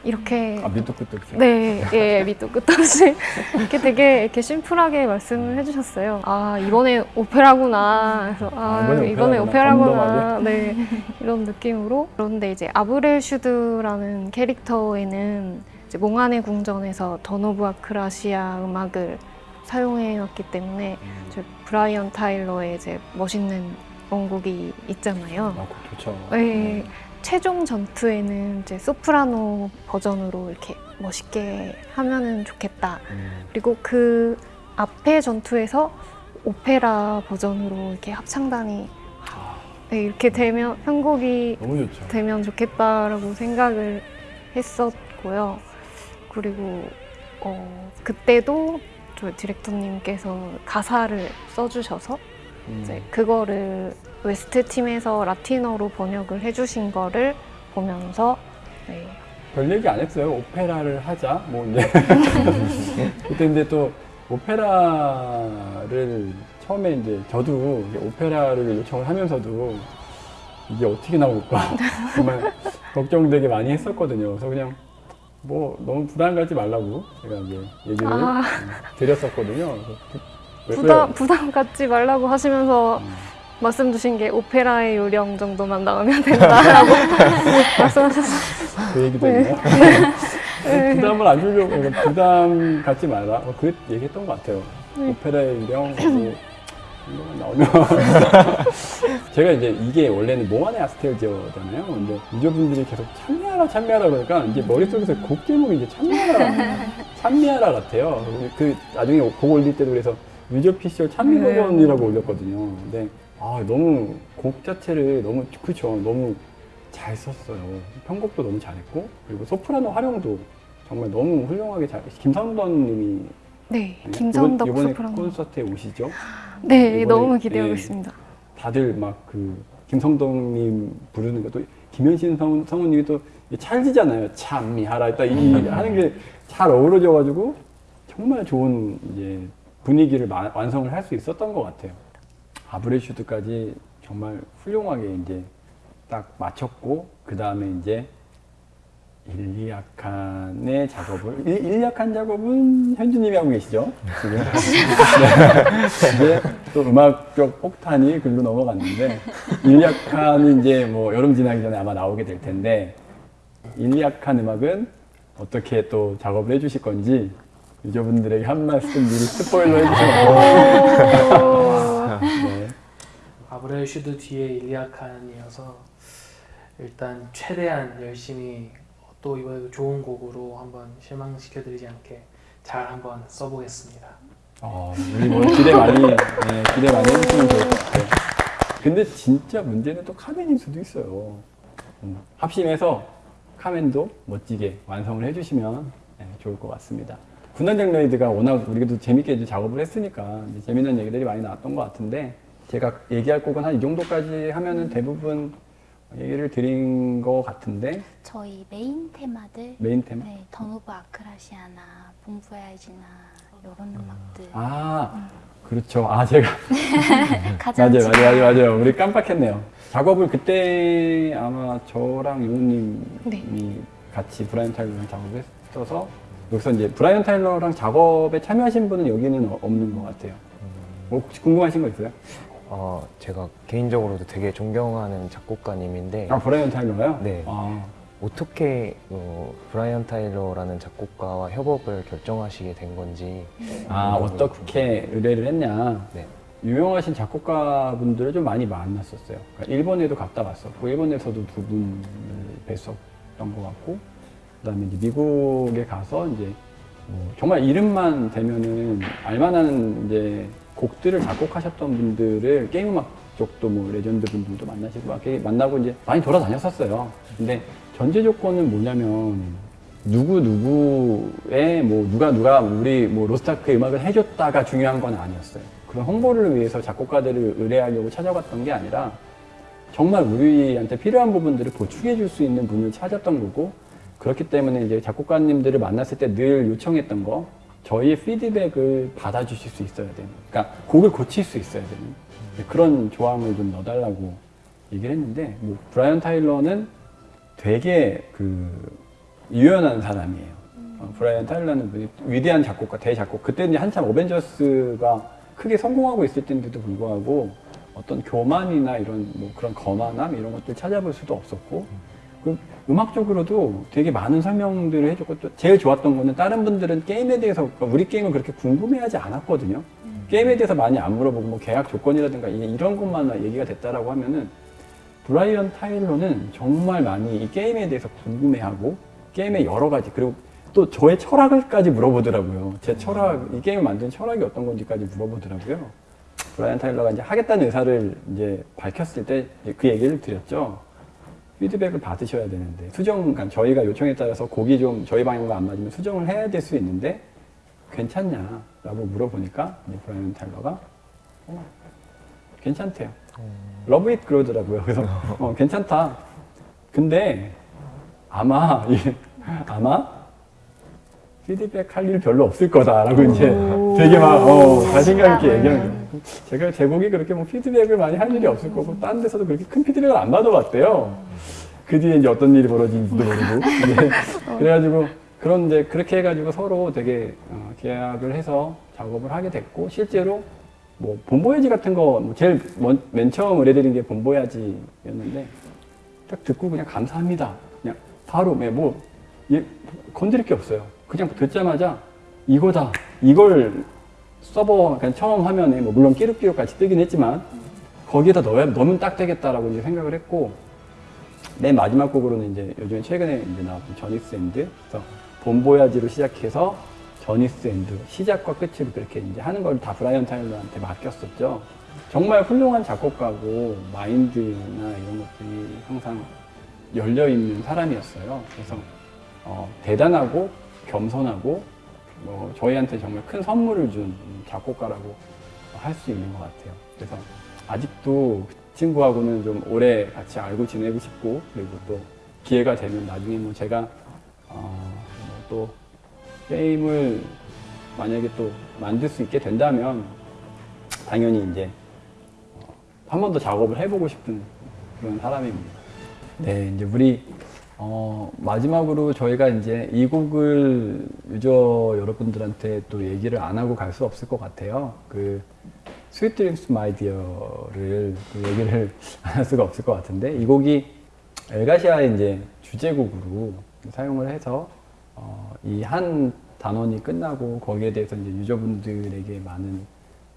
이렇게 아 밑도 끝도 없이 네, 예, 밑도 끝도 없이 이렇게 되게 이렇게 심플하게 말씀을 해주셨어요. 아 이번에 오페라구나. 그래서 아, 아, 이번에 이번에 오페라구나. 오페라구나. 네, 이런 느낌으로. 그런데 이제 아브렐슈드라는 캐릭터에는 이제 몽환의 궁전에서 던오브 아크라시아 음악을 사용해왔기 때문에 이제 브라이언 타일러의 이제 멋있는 원곡이 있잖아요. 아, 좋죠. 네, 최종 전투에는 이제 소프라노 버전으로 이렇게 멋있게 하면은 좋겠다. 음. 그리고 그 앞에 전투에서 오페라 버전으로 이렇게 합창단이 네, 이렇게 되면 편곡이. 되면 좋겠다라고 생각을 했었고요. 그리고 어, 그때도 저 디렉터님께서 가사를 써주셔서 음. 이제 그거를 웨스트 팀에서 라틴어로 번역을 해주신 거를 보면서 네, 별 얘기 안 했어요. 오페라를 하자. 뭐 이제 <laughs> 그때 이제 또 오페라를 처음에 이제 저도 오페라를 요청을 하면서도 이게 어떻게 나올까 <laughs> 정말 걱정되게 많이 했었거든요. 그래서 그냥 뭐 너무 부담 갖지 말라고 제가 이제 얘기를 아. 음, 드렸었거든요. 그- 왜- 부담? 부담 갖지 말라고 하시면서 음. 말씀 주신 게 오페라의 요령 정도만 나오면 된다라고 <laughs> 말씀하셨어요. 그 얘기도 네. 있나요? 부담을 안 주려고 그러니까 부담 갖지 마라. 어, 그 얘기했던 것 같아요. 네. 오페라의 유령 <clears throat> 뭐 나오면 <laughs> 제가 이제 이게 원래는 몽환의 아스텔지어잖아요. 근데 유저분들이 계속 참미하라 참미하라 그러니까 이제 머릿속에서 곡 제목이 이제 참미하라 <laughs> 참미하라 같아요. 그 나중에 곡 올릴 때도 그래서 유저 피셜 참미 네. 버전이라고 올렸거든요. 근데 아 너무 곡 자체를 너무 그쵸 너무 잘 썼어요. 편곡도 너무 잘했고 그리고 소프라노 활용도 정말 너무 훌륭하게 잘. 김선던님이 네, 김선덕 이번에 소프라노. 콘서트에 오시죠? 네, 이번에- 너무 기대하고 네. 있습니다. 다들 막 그 김성덕님 부르는 것도 김현신 성, 성우님이 또 찰지잖아요. 참 미하라 딱이 하는 게 잘 어우러져가지고 정말 좋은 이제 분위기를 마- 완성을 할 수 있었던 것 같아요. 아브레슈드까지 정말 훌륭하게 이제 딱 마쳤고 그 다음에 이제 일리아칸의 작업을 일- 일리아칸 작업은 현주님이 하고 계시죠 지금 <laughs> 네. 이제 또 음악적 폭탄이 글로 넘어갔는데 일리아칸이 이제 뭐 여름 지나기 전에 아마 나오게 될 텐데 일리아칸 음악은 어떻게 또 작업을 해주실 건지 유저분들에게 한 말씀 미리 스포일러 해주세요. 네. 아브렐슈드 뒤에 일리아칸이어서 일단 최대한 열심히 또 이번에도 좋은 곡으로 한번 실망시켜드리지 않게 잘 한번 써보겠습니다. 어, 우리 뭐 기대 많이 네, 기대 많이 해주시면 좋을 것 같아요. 근데 진짜 문제는 또 카멘일 수도 있어요. 음, 합심해서 카멘도 멋지게 완성을 해주시면 네, 좋을 것 같습니다. 군단장 레이드가 워낙 우리도 재밌게 이제 작업을 했으니까 이제 재밌는 얘기들이 많이 나왔던 것 같은데 제가 얘기할 곡은 한 이 정도까지 하면은 대부분 얘기를 드린 것 같은데 저희 메인 테마들 메인 테마 네, Dawn of Arkesia나 Bon Voyage나 이런 음악들 아 그렇죠 아 제가 <laughs> 맞아요, 맞아요, 맞아요. 우리 깜빡했네요. 작업을 그때 아마 저랑 용우님이 네. 같이 브라이언 타일러랑 작업을 했어서 여기서 이제 브라이언 타일러랑 작업에 참여하신 분은 여기는 어- 없는 것 같아요. 뭐 혹시 궁금하신 거 있어요? 어, 제가 개인적으로도 되게 존경하는 작곡가님인데 아 브라이언 타일러요? 네. 아, 어떻게 어, 브라이언 타일러라는 작곡가와 협업을 결정하시게 된 건지 아 어떻게 의뢰를 했냐? 네. 유명하신 작곡가분들을 좀 많이 만났었어요. 그러니까 일본에도 갔다 왔었고 일본에서도 두 분을 뵀었던 것 같고 그다음에 이제 미국에 가서 이제 뭐 정말 이름만 대면은 알만한 이제 곡들을 작곡하셨던 분들을 게임 음악 쪽도 뭐 레전드 분들도 만나시고 막 만나고 이제 많이 돌아다녔었어요. 근데 전제 조건은 뭐냐면 누구 누구의 뭐 누가 누가 우리 뭐 로스타크의 음악을 해줬다가 중요한 건 아니었어요. 그런 홍보를 위해서 작곡가들을 의뢰하려고 찾아갔던 게 아니라 정말 우리한테 필요한 부분들을 보충해 줄 수 있는 분을 찾았던 거고 그렇기 때문에 이제 작곡가님들을 만났을 때 늘 요청했던 거 저희의 피드백을 받아주실 수 있어야 되는 그러니까 곡을 고칠 수 있어야 되는 그런 조항을 좀 넣어달라고 얘기를 했는데 뭐 브라이언 타일러는 되게 그 유연한 사람이에요. 어, 브라이언 타일러는 그 위대한 작곡가, 대작곡. 그때 이제 한참 어벤져스가 크게 성공하고 있을 때인데도 불구하고 어떤 교만이나 이런 뭐 그런 거만함 이런 것들 찾아볼 수도 없었고 그 음악적으로도 되게 많은 설명들을 해줬고 또 제일 좋았던 거는 다른 분들은 게임에 대해서 그러니까 우리 게임을 그렇게 궁금해하지 않았거든요. 게임에 대해서 많이 안 물어보고 뭐 계약 조건이라든가 이- 이런 것만 얘기가 됐다라고 하면은 브라이언 타일러는 정말 많이 이 게임에 대해서 궁금해하고 게임의 여러 가지 그리고 또 저의 철학을까지 물어보더라고요. 제 철학 이 게임을 만든 철학이 어떤 건지까지 물어보더라고요. 브라이언 타일러가 이제 하겠다는 의사를 이제 밝혔을 때 그 얘기를 드렸죠. 피드백을 받으셔야 되는데 수정, 그러니까 저희가 요청에 따라서 곡이 좀 저희 방향과 안 맞으면 수정을 해야 될 수 있는데 괜찮냐 라고 물어보니까 이제 브라이언 타일러가 어, 괜찮대요. Love it 그러더라고요. 그래서 어, 괜찮다. 근데 아마 이- 아마 피드백 할 일 별로 없을 거다라고 이제 되게 막 어, 자신감 있게 얘기하는. 제가 제곡이 그렇게 뭐 피드백을 많이 할 일이 없을 거고 다른 데서도 그렇게 큰 피드백을 안 받아봤대요. 그 뒤에 이제 어떤 일이 벌어진지도 모르고 네. 그래가지고 그런 이제 그렇게 해가지고 서로 되게 어, 계약을 해서 작업을 하게 됐고 실제로 뭐 본보야지 같은 거뭐 제일 먼, 맨 처음 의뢰드린 게 본보야지였는데 딱 듣고 그냥 감사합니다. 그냥 바로 네, 뭐 예, 건드릴 게 없어요. 그냥 듣자마자 이거다. 이걸 서버 그냥 처음 화면에 뭐 물론 끼룩끼룩 같이 뜨긴 했지만 거기에다 넣어야 넣으면 딱 되겠다라고 이제 생각을 했고 맨 마지막 곡으로는 이제 요즘에 최근에 이제 나왔던 Journey's End 그래서 Bon Voyage로 시작해서 Journey's End 시작과 끝으로 그렇게 이제 하는 걸 다 브라이언 타일러한테 맡겼었죠. 정말 훌륭한 작곡가고 마인드나 이런 것들이 항상 열려 있는 사람이었어요. 그래서 어, 대단하고 겸손하고 뭐 저희한테 정말 큰 선물을 준 작곡가라고 할 수 있는 것 같아요. 그래서 아직도 그 친구하고는 좀 오래 같이 알고 지내고 싶고 그리고 또 기회가 되면 나중에 뭐 제가 어, 뭐또 게임을 만약에 또 만들 수 있게 된다면 당연히 이제 어, 한번 더 작업을 해보고 싶은 그런 사람입니다. 네, 이제 우리 어, 마지막으로 저희가 이제 이 곡을 유저 여러분들한테 또 얘기를 안 하고 갈 수 없을 것 같아요. 그 Sweet Dreams, My Dear를 또 얘기를 안 할 <laughs> 수가 없을 것 같은데 이 곡이 엘가시아의 이제 주제곡으로 사용을 해서 어, 이 한 단원이 끝나고 거기에 대해서 이제 유저분들에게 많은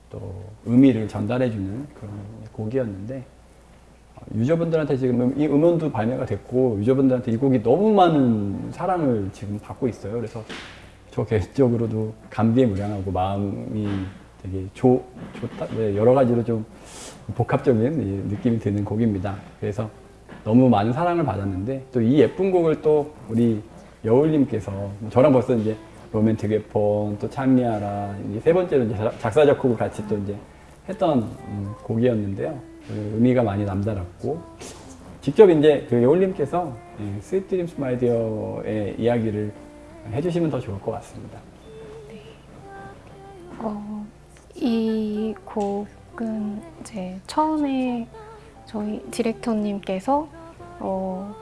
또 의미를 전달해주는 그런 곡이었는데 어, 유저분들한테 지금 음- 이 음원도 발매가 됐고 유저분들한테 이 곡이 너무 많은 사랑을 지금 받고 있어요. 그래서 저 개인적으로도 감비에 무량하고 마음이 되게 좋, 좋다, 네, 여러 가지로 좀 복합적인 이 느낌이 드는 곡입니다. 그래서 너무 많은 사랑을 받았는데 또 이 예쁜 곡을 또 우리 여울님께서 저랑 벌써 이제 Romantic Weapon 또 이제 세 번째로 이제 작- 작사 작곡을 같이 또 이제 했던 음, 곡이었는데요. 그 의미가 많이 남달랐고 직접 이제 그 여울님께서 예, Sweet Dreams, My Dear의 이야기를 해주시면 더 좋을 것 같습니다. 어, 이 곡은 이제 처음에 저희 디렉터님께서 어,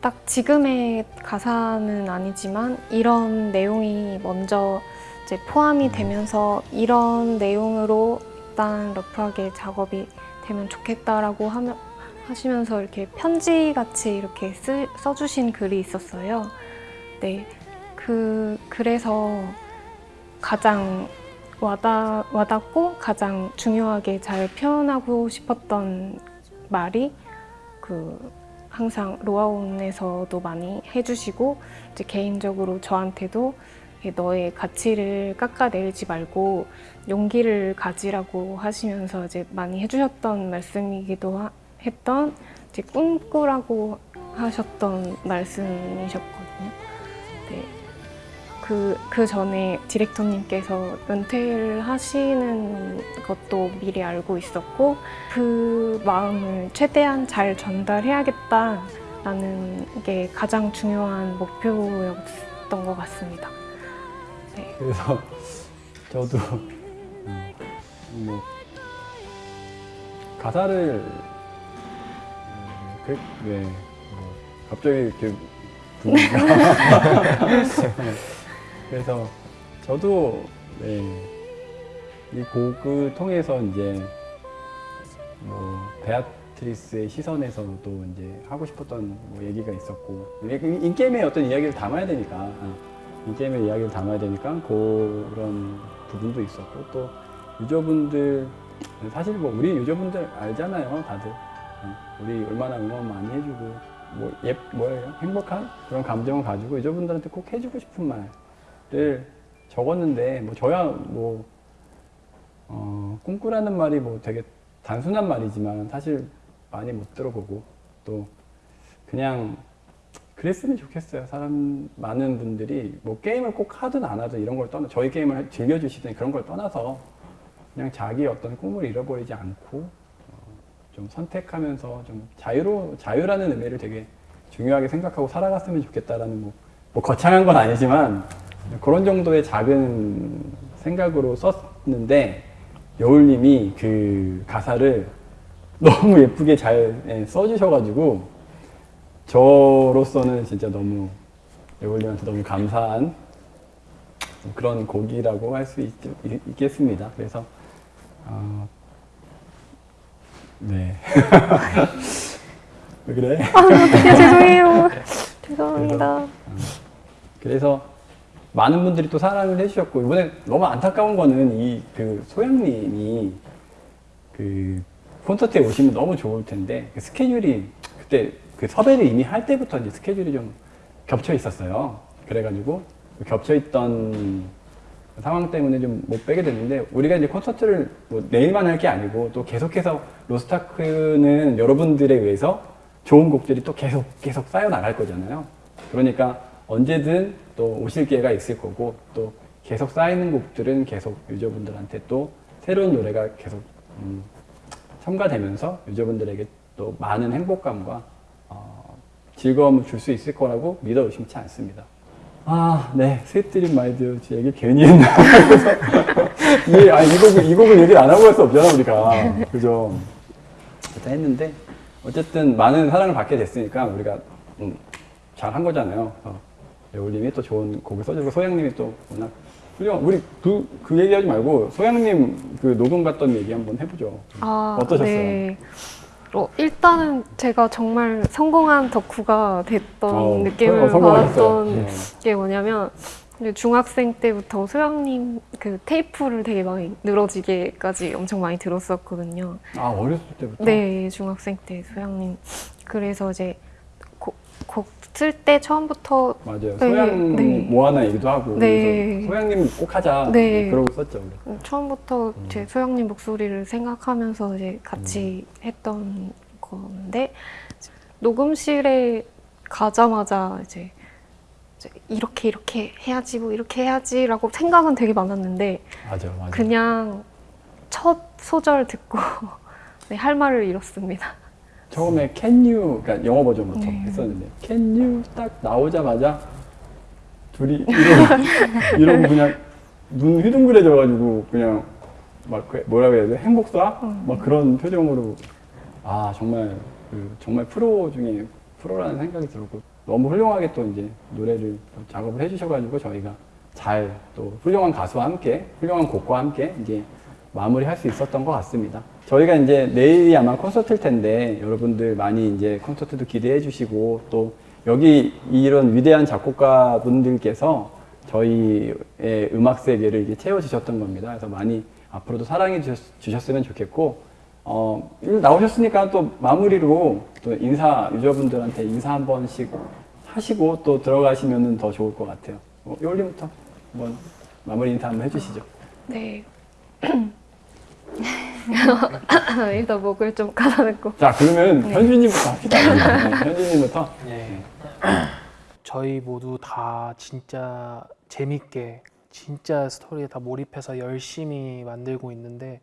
딱 지금의 가사는 아니지만 이런 내용이 먼저 이제 포함이 되면서 이런 내용으로 일단 러프하게 작업이 되면 좋겠다라고 하면, 하시면서 이렇게 편지 같이 이렇게 쓰, 써주신 글이 있었어요. 네, 그 그래서 가장 와닿, 와닿고 가장 중요하게 잘 표현하고 싶었던 말이 그 항상 로아온에서도 많이 해주시고 이제 개인적으로 저한테도 너의 가치를 깎아내리지 말고 용기를 가지라고 하시면서 이제 많이 해주셨던 말씀이기도 하- 했던 이제 꿈꾸라고 하셨던 말씀이셨거든요. 네. 그, 그 전에 디렉터님께서 은퇴를 하시는 것도 미리 알고 있었고, 그 마음을 최대한 잘 전달해야겠다라는 게 가장 중요한 목표였던 것 같습니다. 네. 그래서 저도 음, 뭐 가사를 음, 그, 네, 뭐 갑자기 이렇게 분위기가 <laughs> 그래서 저도 네, 이 곡을 통해서 이제 뭐 베아트리스의 시선에서도 이제 하고 싶었던 뭐 얘기가 있었고 인게임의 어떤 이야기를 담아야 되니까 어, 인게임의 이야기를 담아야 되니까 그런 부분도 있었고 또 유저분들 사실 뭐 우리 유저분들 알잖아요 다들. 어, 우리 얼마나 응원 많이 해주고 뭐 예 뭐예요 행복한 그런 감정을 가지고 유저분들한테 꼭 해주고 싶은 말 을 적었는데 뭐 저야 뭐 어, 꿈꾸라는 말이 뭐 되게 단순한 말이지만 사실 많이 못 들어보고 또 그냥 그랬으면 좋겠어요. 사람 많은 분들이 뭐 게임을 꼭 하든 안 하든 이런 걸 떠나 저희 게임을 즐겨주시든 그런 걸 떠나서 그냥 자기 어떤 꿈을 잃어버리지 않고 어, 좀 선택하면서 좀 자유로 자유라는 의미를 되게 중요하게 생각하고 살아갔으면 좋겠다라는 뭐, 뭐 거창한 건 아니지만 그런 정도의 작은 생각으로 썼는데 여울님이 그 가사를 너무 예쁘게 잘 예, 써주셔가지고 저로서는 진짜 너무 여울님한테 너무 감사한 그런 곡이라고 할 수 있겠습니다. 그래서 어, 네. <laughs> 왜 그래? 어떡해, 죄송해요. <laughs> 죄송합니다. 그래서 많은 분들이 또 사랑을 해주셨고 이번에 너무 안타까운 거는 이 그 소영님이 그 콘서트에 오시면 너무 좋을 텐데 그 스케줄이 그때 그 섭외를 이미 할 때부터 이제 스케줄이 좀 겹쳐 있었어요. 그래가지고 그 겹쳐 있던 상황 때문에 좀 못 빼게 됐는데 우리가 이제 콘서트를 뭐 내일만 할 게 아니고 또 계속해서 로스타크는 여러분들에 의해서 좋은 곡들이 또 계속 계속 쌓여 나갈 거잖아요. 그러니까 언제든 또 오실 기회가 있을 거고 또 계속 쌓이는 곡들은 계속 유저분들한테 또 새로운 노래가 계속 음, 첨가되면서 유저분들에게 또 많은 행복감과 어, 즐거움을 줄 수 있을 거라고 믿어 의심치 않습니다. 아, 네. Sweet Dreams My Dear 얘기 괜히 했나. <laughs> 이, 아니, 이 곡을, 이 곡을 얘기를 안 하고 할 수 없잖아, 우리가. 그죠? 일단 했는데, 어쨌든 많은 사랑을 받게 됐으니까 우리가 음, 잘한 거잖아요. 그 배우님이 또 좋은 곡을 써주고 소향님이 또 워낙 훌륭 우리 그, 그 얘기하지 말고 소향님 그 녹음 갔던 얘기 한번 해보죠. 아, 어떠셨어요? 네. 어, 일단은 제가 정말 성공한 덕후가 됐던 어, 느낌을 어. 받았던 네. 게 뭐냐면 중학생 때부터 소영님 그 테이프를 되게 많이 늘어지게까지 엄청 많이 들었었거든요. 아, 어렸을 때부터? 네, 중학생 때 소영님. 그래서 이제 곡 쓸때 처음부터 맞아요. 네, 소양 네. 뭐 하나 얘기도 하고 네. 소양님 꼭 하자 네. 그러고 썼죠. 우리. 처음부터 음. 제 소영님 목소리를 생각하면서 이제 같이 했던 건데 녹음실에 가자마자 이제, 이제 이렇게 이렇게 해야지 뭐 이렇게 해야지라고 생각은 되게 많았는데 맞아, 맞아. 그냥 첫 소절 듣고 <laughs> 네, 할 말을 잃었습니다. 처음에 Can you 그러니까 영어 버전부터 네. 했었는데 Can you 딱 나오자마자 둘이 이러고, <laughs> 이러고 그냥 눈 휘둥그레져가지고 그냥 막 그- 뭐라고 해야 돼 행복사 음. 막 그런 표정으로 아 정말 그 정말 프로 중에 프로라는 생각이 들었고 너무 훌륭하게 또 이제 노래를 또 작업을 해주셔가지고 저희가 잘 또 훌륭한 가수와 함께 훌륭한 곡과 함께 이제 마무리할 수 있었던 것 같습니다. 저희가 이제 내일이 아마 콘서트일 텐데 여러분들 많이 이제 콘서트도 기대해 주시고 또 여기 이런 위대한 작곡가 분들께서 저희의 음악 세계를 이렇게 채워주셨던 겁니다. 그래서 많이 앞으로도 사랑해 주셨, 으면 좋겠고 어, 일 나오셨으니까 또 마무리로 또 인사 유저분들한테 인사 한 번씩 하시고 또 들어가시면 더 좋을 것 같아요. 어, 요올림부터 한번 마무리 인사 한번 해주시죠. 네. <clears throat> <laughs> 일단 목을 좀 가다듬고 자 그러면 네. 현준님부터 합시다. <laughs> 네, 현준님부터. 네. 저희 모두 다 진짜 재밌게 진짜 스토리에 다 몰입해서 열심히 만들고 있는데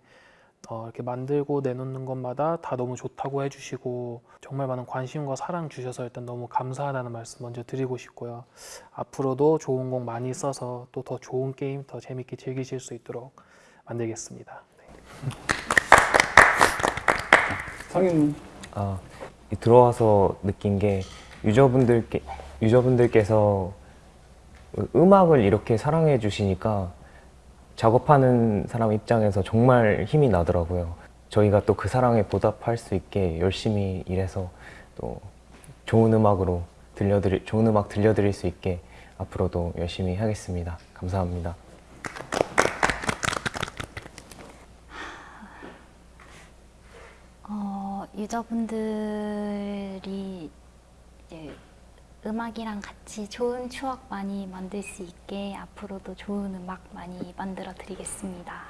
어, 이렇게 만들고 내놓는 것마다 다 너무 좋다고 해주시고 정말 많은 관심과 사랑 주셔서 일단 너무 감사하다는 말씀 먼저 드리고 싶고요. 앞으로도 좋은 곡 많이 써서 또 더 좋은 게임 더 재밌게 즐기실 수 있도록 만들겠습니다. 네. 성인 아, 이 들어와서 느낀 게 유저분들께 유저분들께서 음악을 이렇게 사랑해 주시니까 작업하는 사람 입장에서 정말 힘이 나더라고요. 저희가 또 그 사랑에 보답할 수 있게 열심히 일해서 또 좋은 음악으로 들려드릴 좋은 음악 들려드릴 수 있게 앞으로도 열심히 하겠습니다. 감사합니다. 유저분들이 이제 음악이랑 같이 좋은 추억 많이 만들 수 있게 앞으로도 좋은 음악 많이 만들어 드리겠습니다.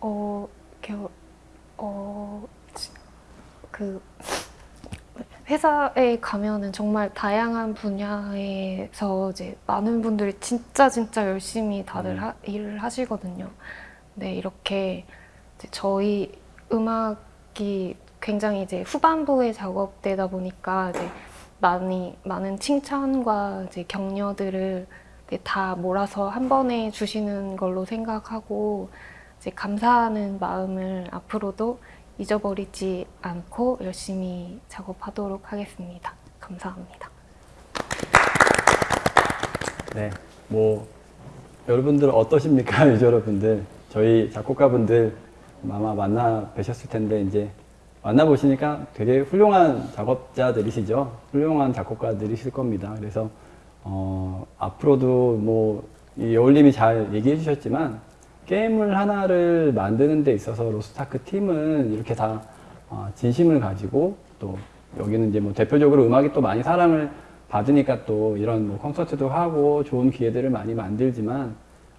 어, 이렇게, 어, 지- 그, 회사에 가면은 정말 다양한 분야에서 이제 많은 분들이 진짜 진짜 열심히 다들 하- 일을 하시거든요. 근데 이렇게 저희 음악이 굉장히 이제 후반부에 작업되다 보니까 이제 많이 많은 칭찬과 이제 격려들을 다 몰아서 한 번에 주시는 걸로 생각하고 이제 감사하는 마음을 앞으로도 잊어버리지 않고 열심히 작업하도록 하겠습니다. 감사합니다. 네, 뭐 여러분들 어떠십니까, <laughs> 유저 여러분들? 저희 작곡가분들 아마 만나 뵈셨을 텐데 이제 만나 보시니까 되게 훌륭한 작업자들이시죠. 훌륭한 작곡가들이실 겁니다. 그래서 어, 앞으로도 뭐이 여울님이 잘 얘기해 주셨지만 게임을 하나를 만드는 데 있어서 로스타크 팀은 이렇게 다 어, 진심을 가지고 또 여기는 이제 뭐 대표적으로 음악이 또 많이 사랑을 받으니까 또 이런 뭐 콘서트도 하고 좋은 기회들을 많이 만들지만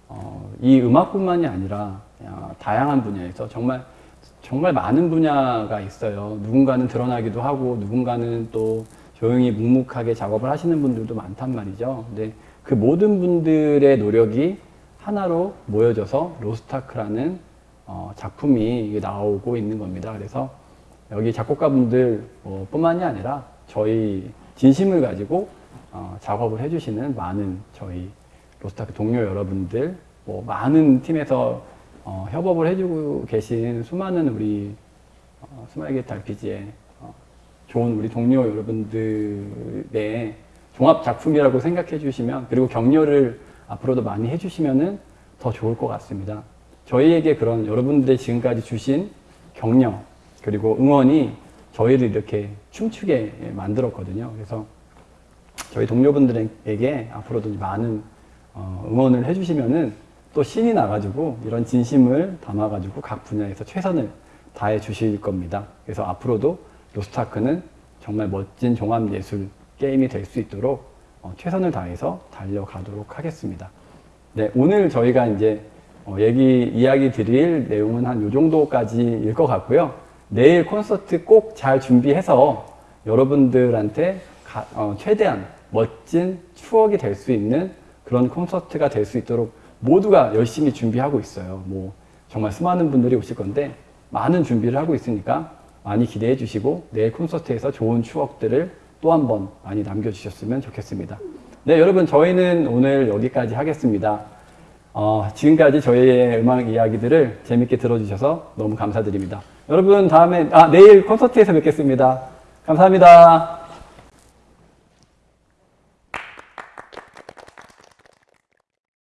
어, 이 음악뿐만이 아니라 어, 다양한 분야에서 정말 정말 많은 분야가 있어요. 누군가는 드러나기도 하고 누군가는 또 조용히 묵묵하게 작업을 하시는 분들도 많단 말이죠. 근데 그 모든 분들의 노력이 하나로 모여져서 로스타크라는 어, 작품이 나오고 있는 겁니다. 그래서 여기 작곡가분들 어, 뿐만이 아니라 저희 진심을 가지고 어, 작업을 해주시는 많은 저희 로스타크 동료 여러분들, 뭐 많은 팀에서 어, 협업을 해주고 계신 수많은 우리 어, 스마일 게이트 RPG의 어, 좋은 우리 동료 여러분들의 종합 작품이라고 생각해 주시면 그리고 격려를 앞으로도 많이 해주시면은 더 좋을 것 같습니다. 저희에게 그런 여러분들의 지금까지 주신 격려 그리고 응원이 저희를 이렇게 춤추게 만들었거든요. 그래서 저희 동료분들에게 앞으로도 많은 어, 응원을 해주시면은 또 신이 나가지고 이런 진심을 담아가지고 각 분야에서 최선을 다해 주실 겁니다. 그래서 앞으로도 로스트아크는 정말 멋진 종합예술 게임이 될 수 있도록 어, 최선을 다해서 달려가도록 하겠습니다. 네, 오늘 저희가 이제 어, 얘기, 이야기 드릴 내용은 한 요 정도까지일 것 같고요. 내일 콘서트 꼭 잘 준비해서 여러분들한테 가- 어, 최대한 멋진 추억이 될 수 있는 그런 콘서트가 될 수 있도록 모두가 열심히 준비하고 있어요. 뭐 정말 수많은 분들이 오실 건데 많은 준비를 하고 있으니까 많이 기대해 주시고 내일 콘서트에서 좋은 추억들을 또 한 번 많이 남겨주셨으면 좋겠습니다. 네, 여러분 저희는 오늘 여기까지 하겠습니다. 어, 지금까지 저희의 음악 이야기들을 재밌게 들어주셔서 너무 감사드립니다. 여러분 다음에 아 내일 콘서트에서 뵙겠습니다. 감사합니다.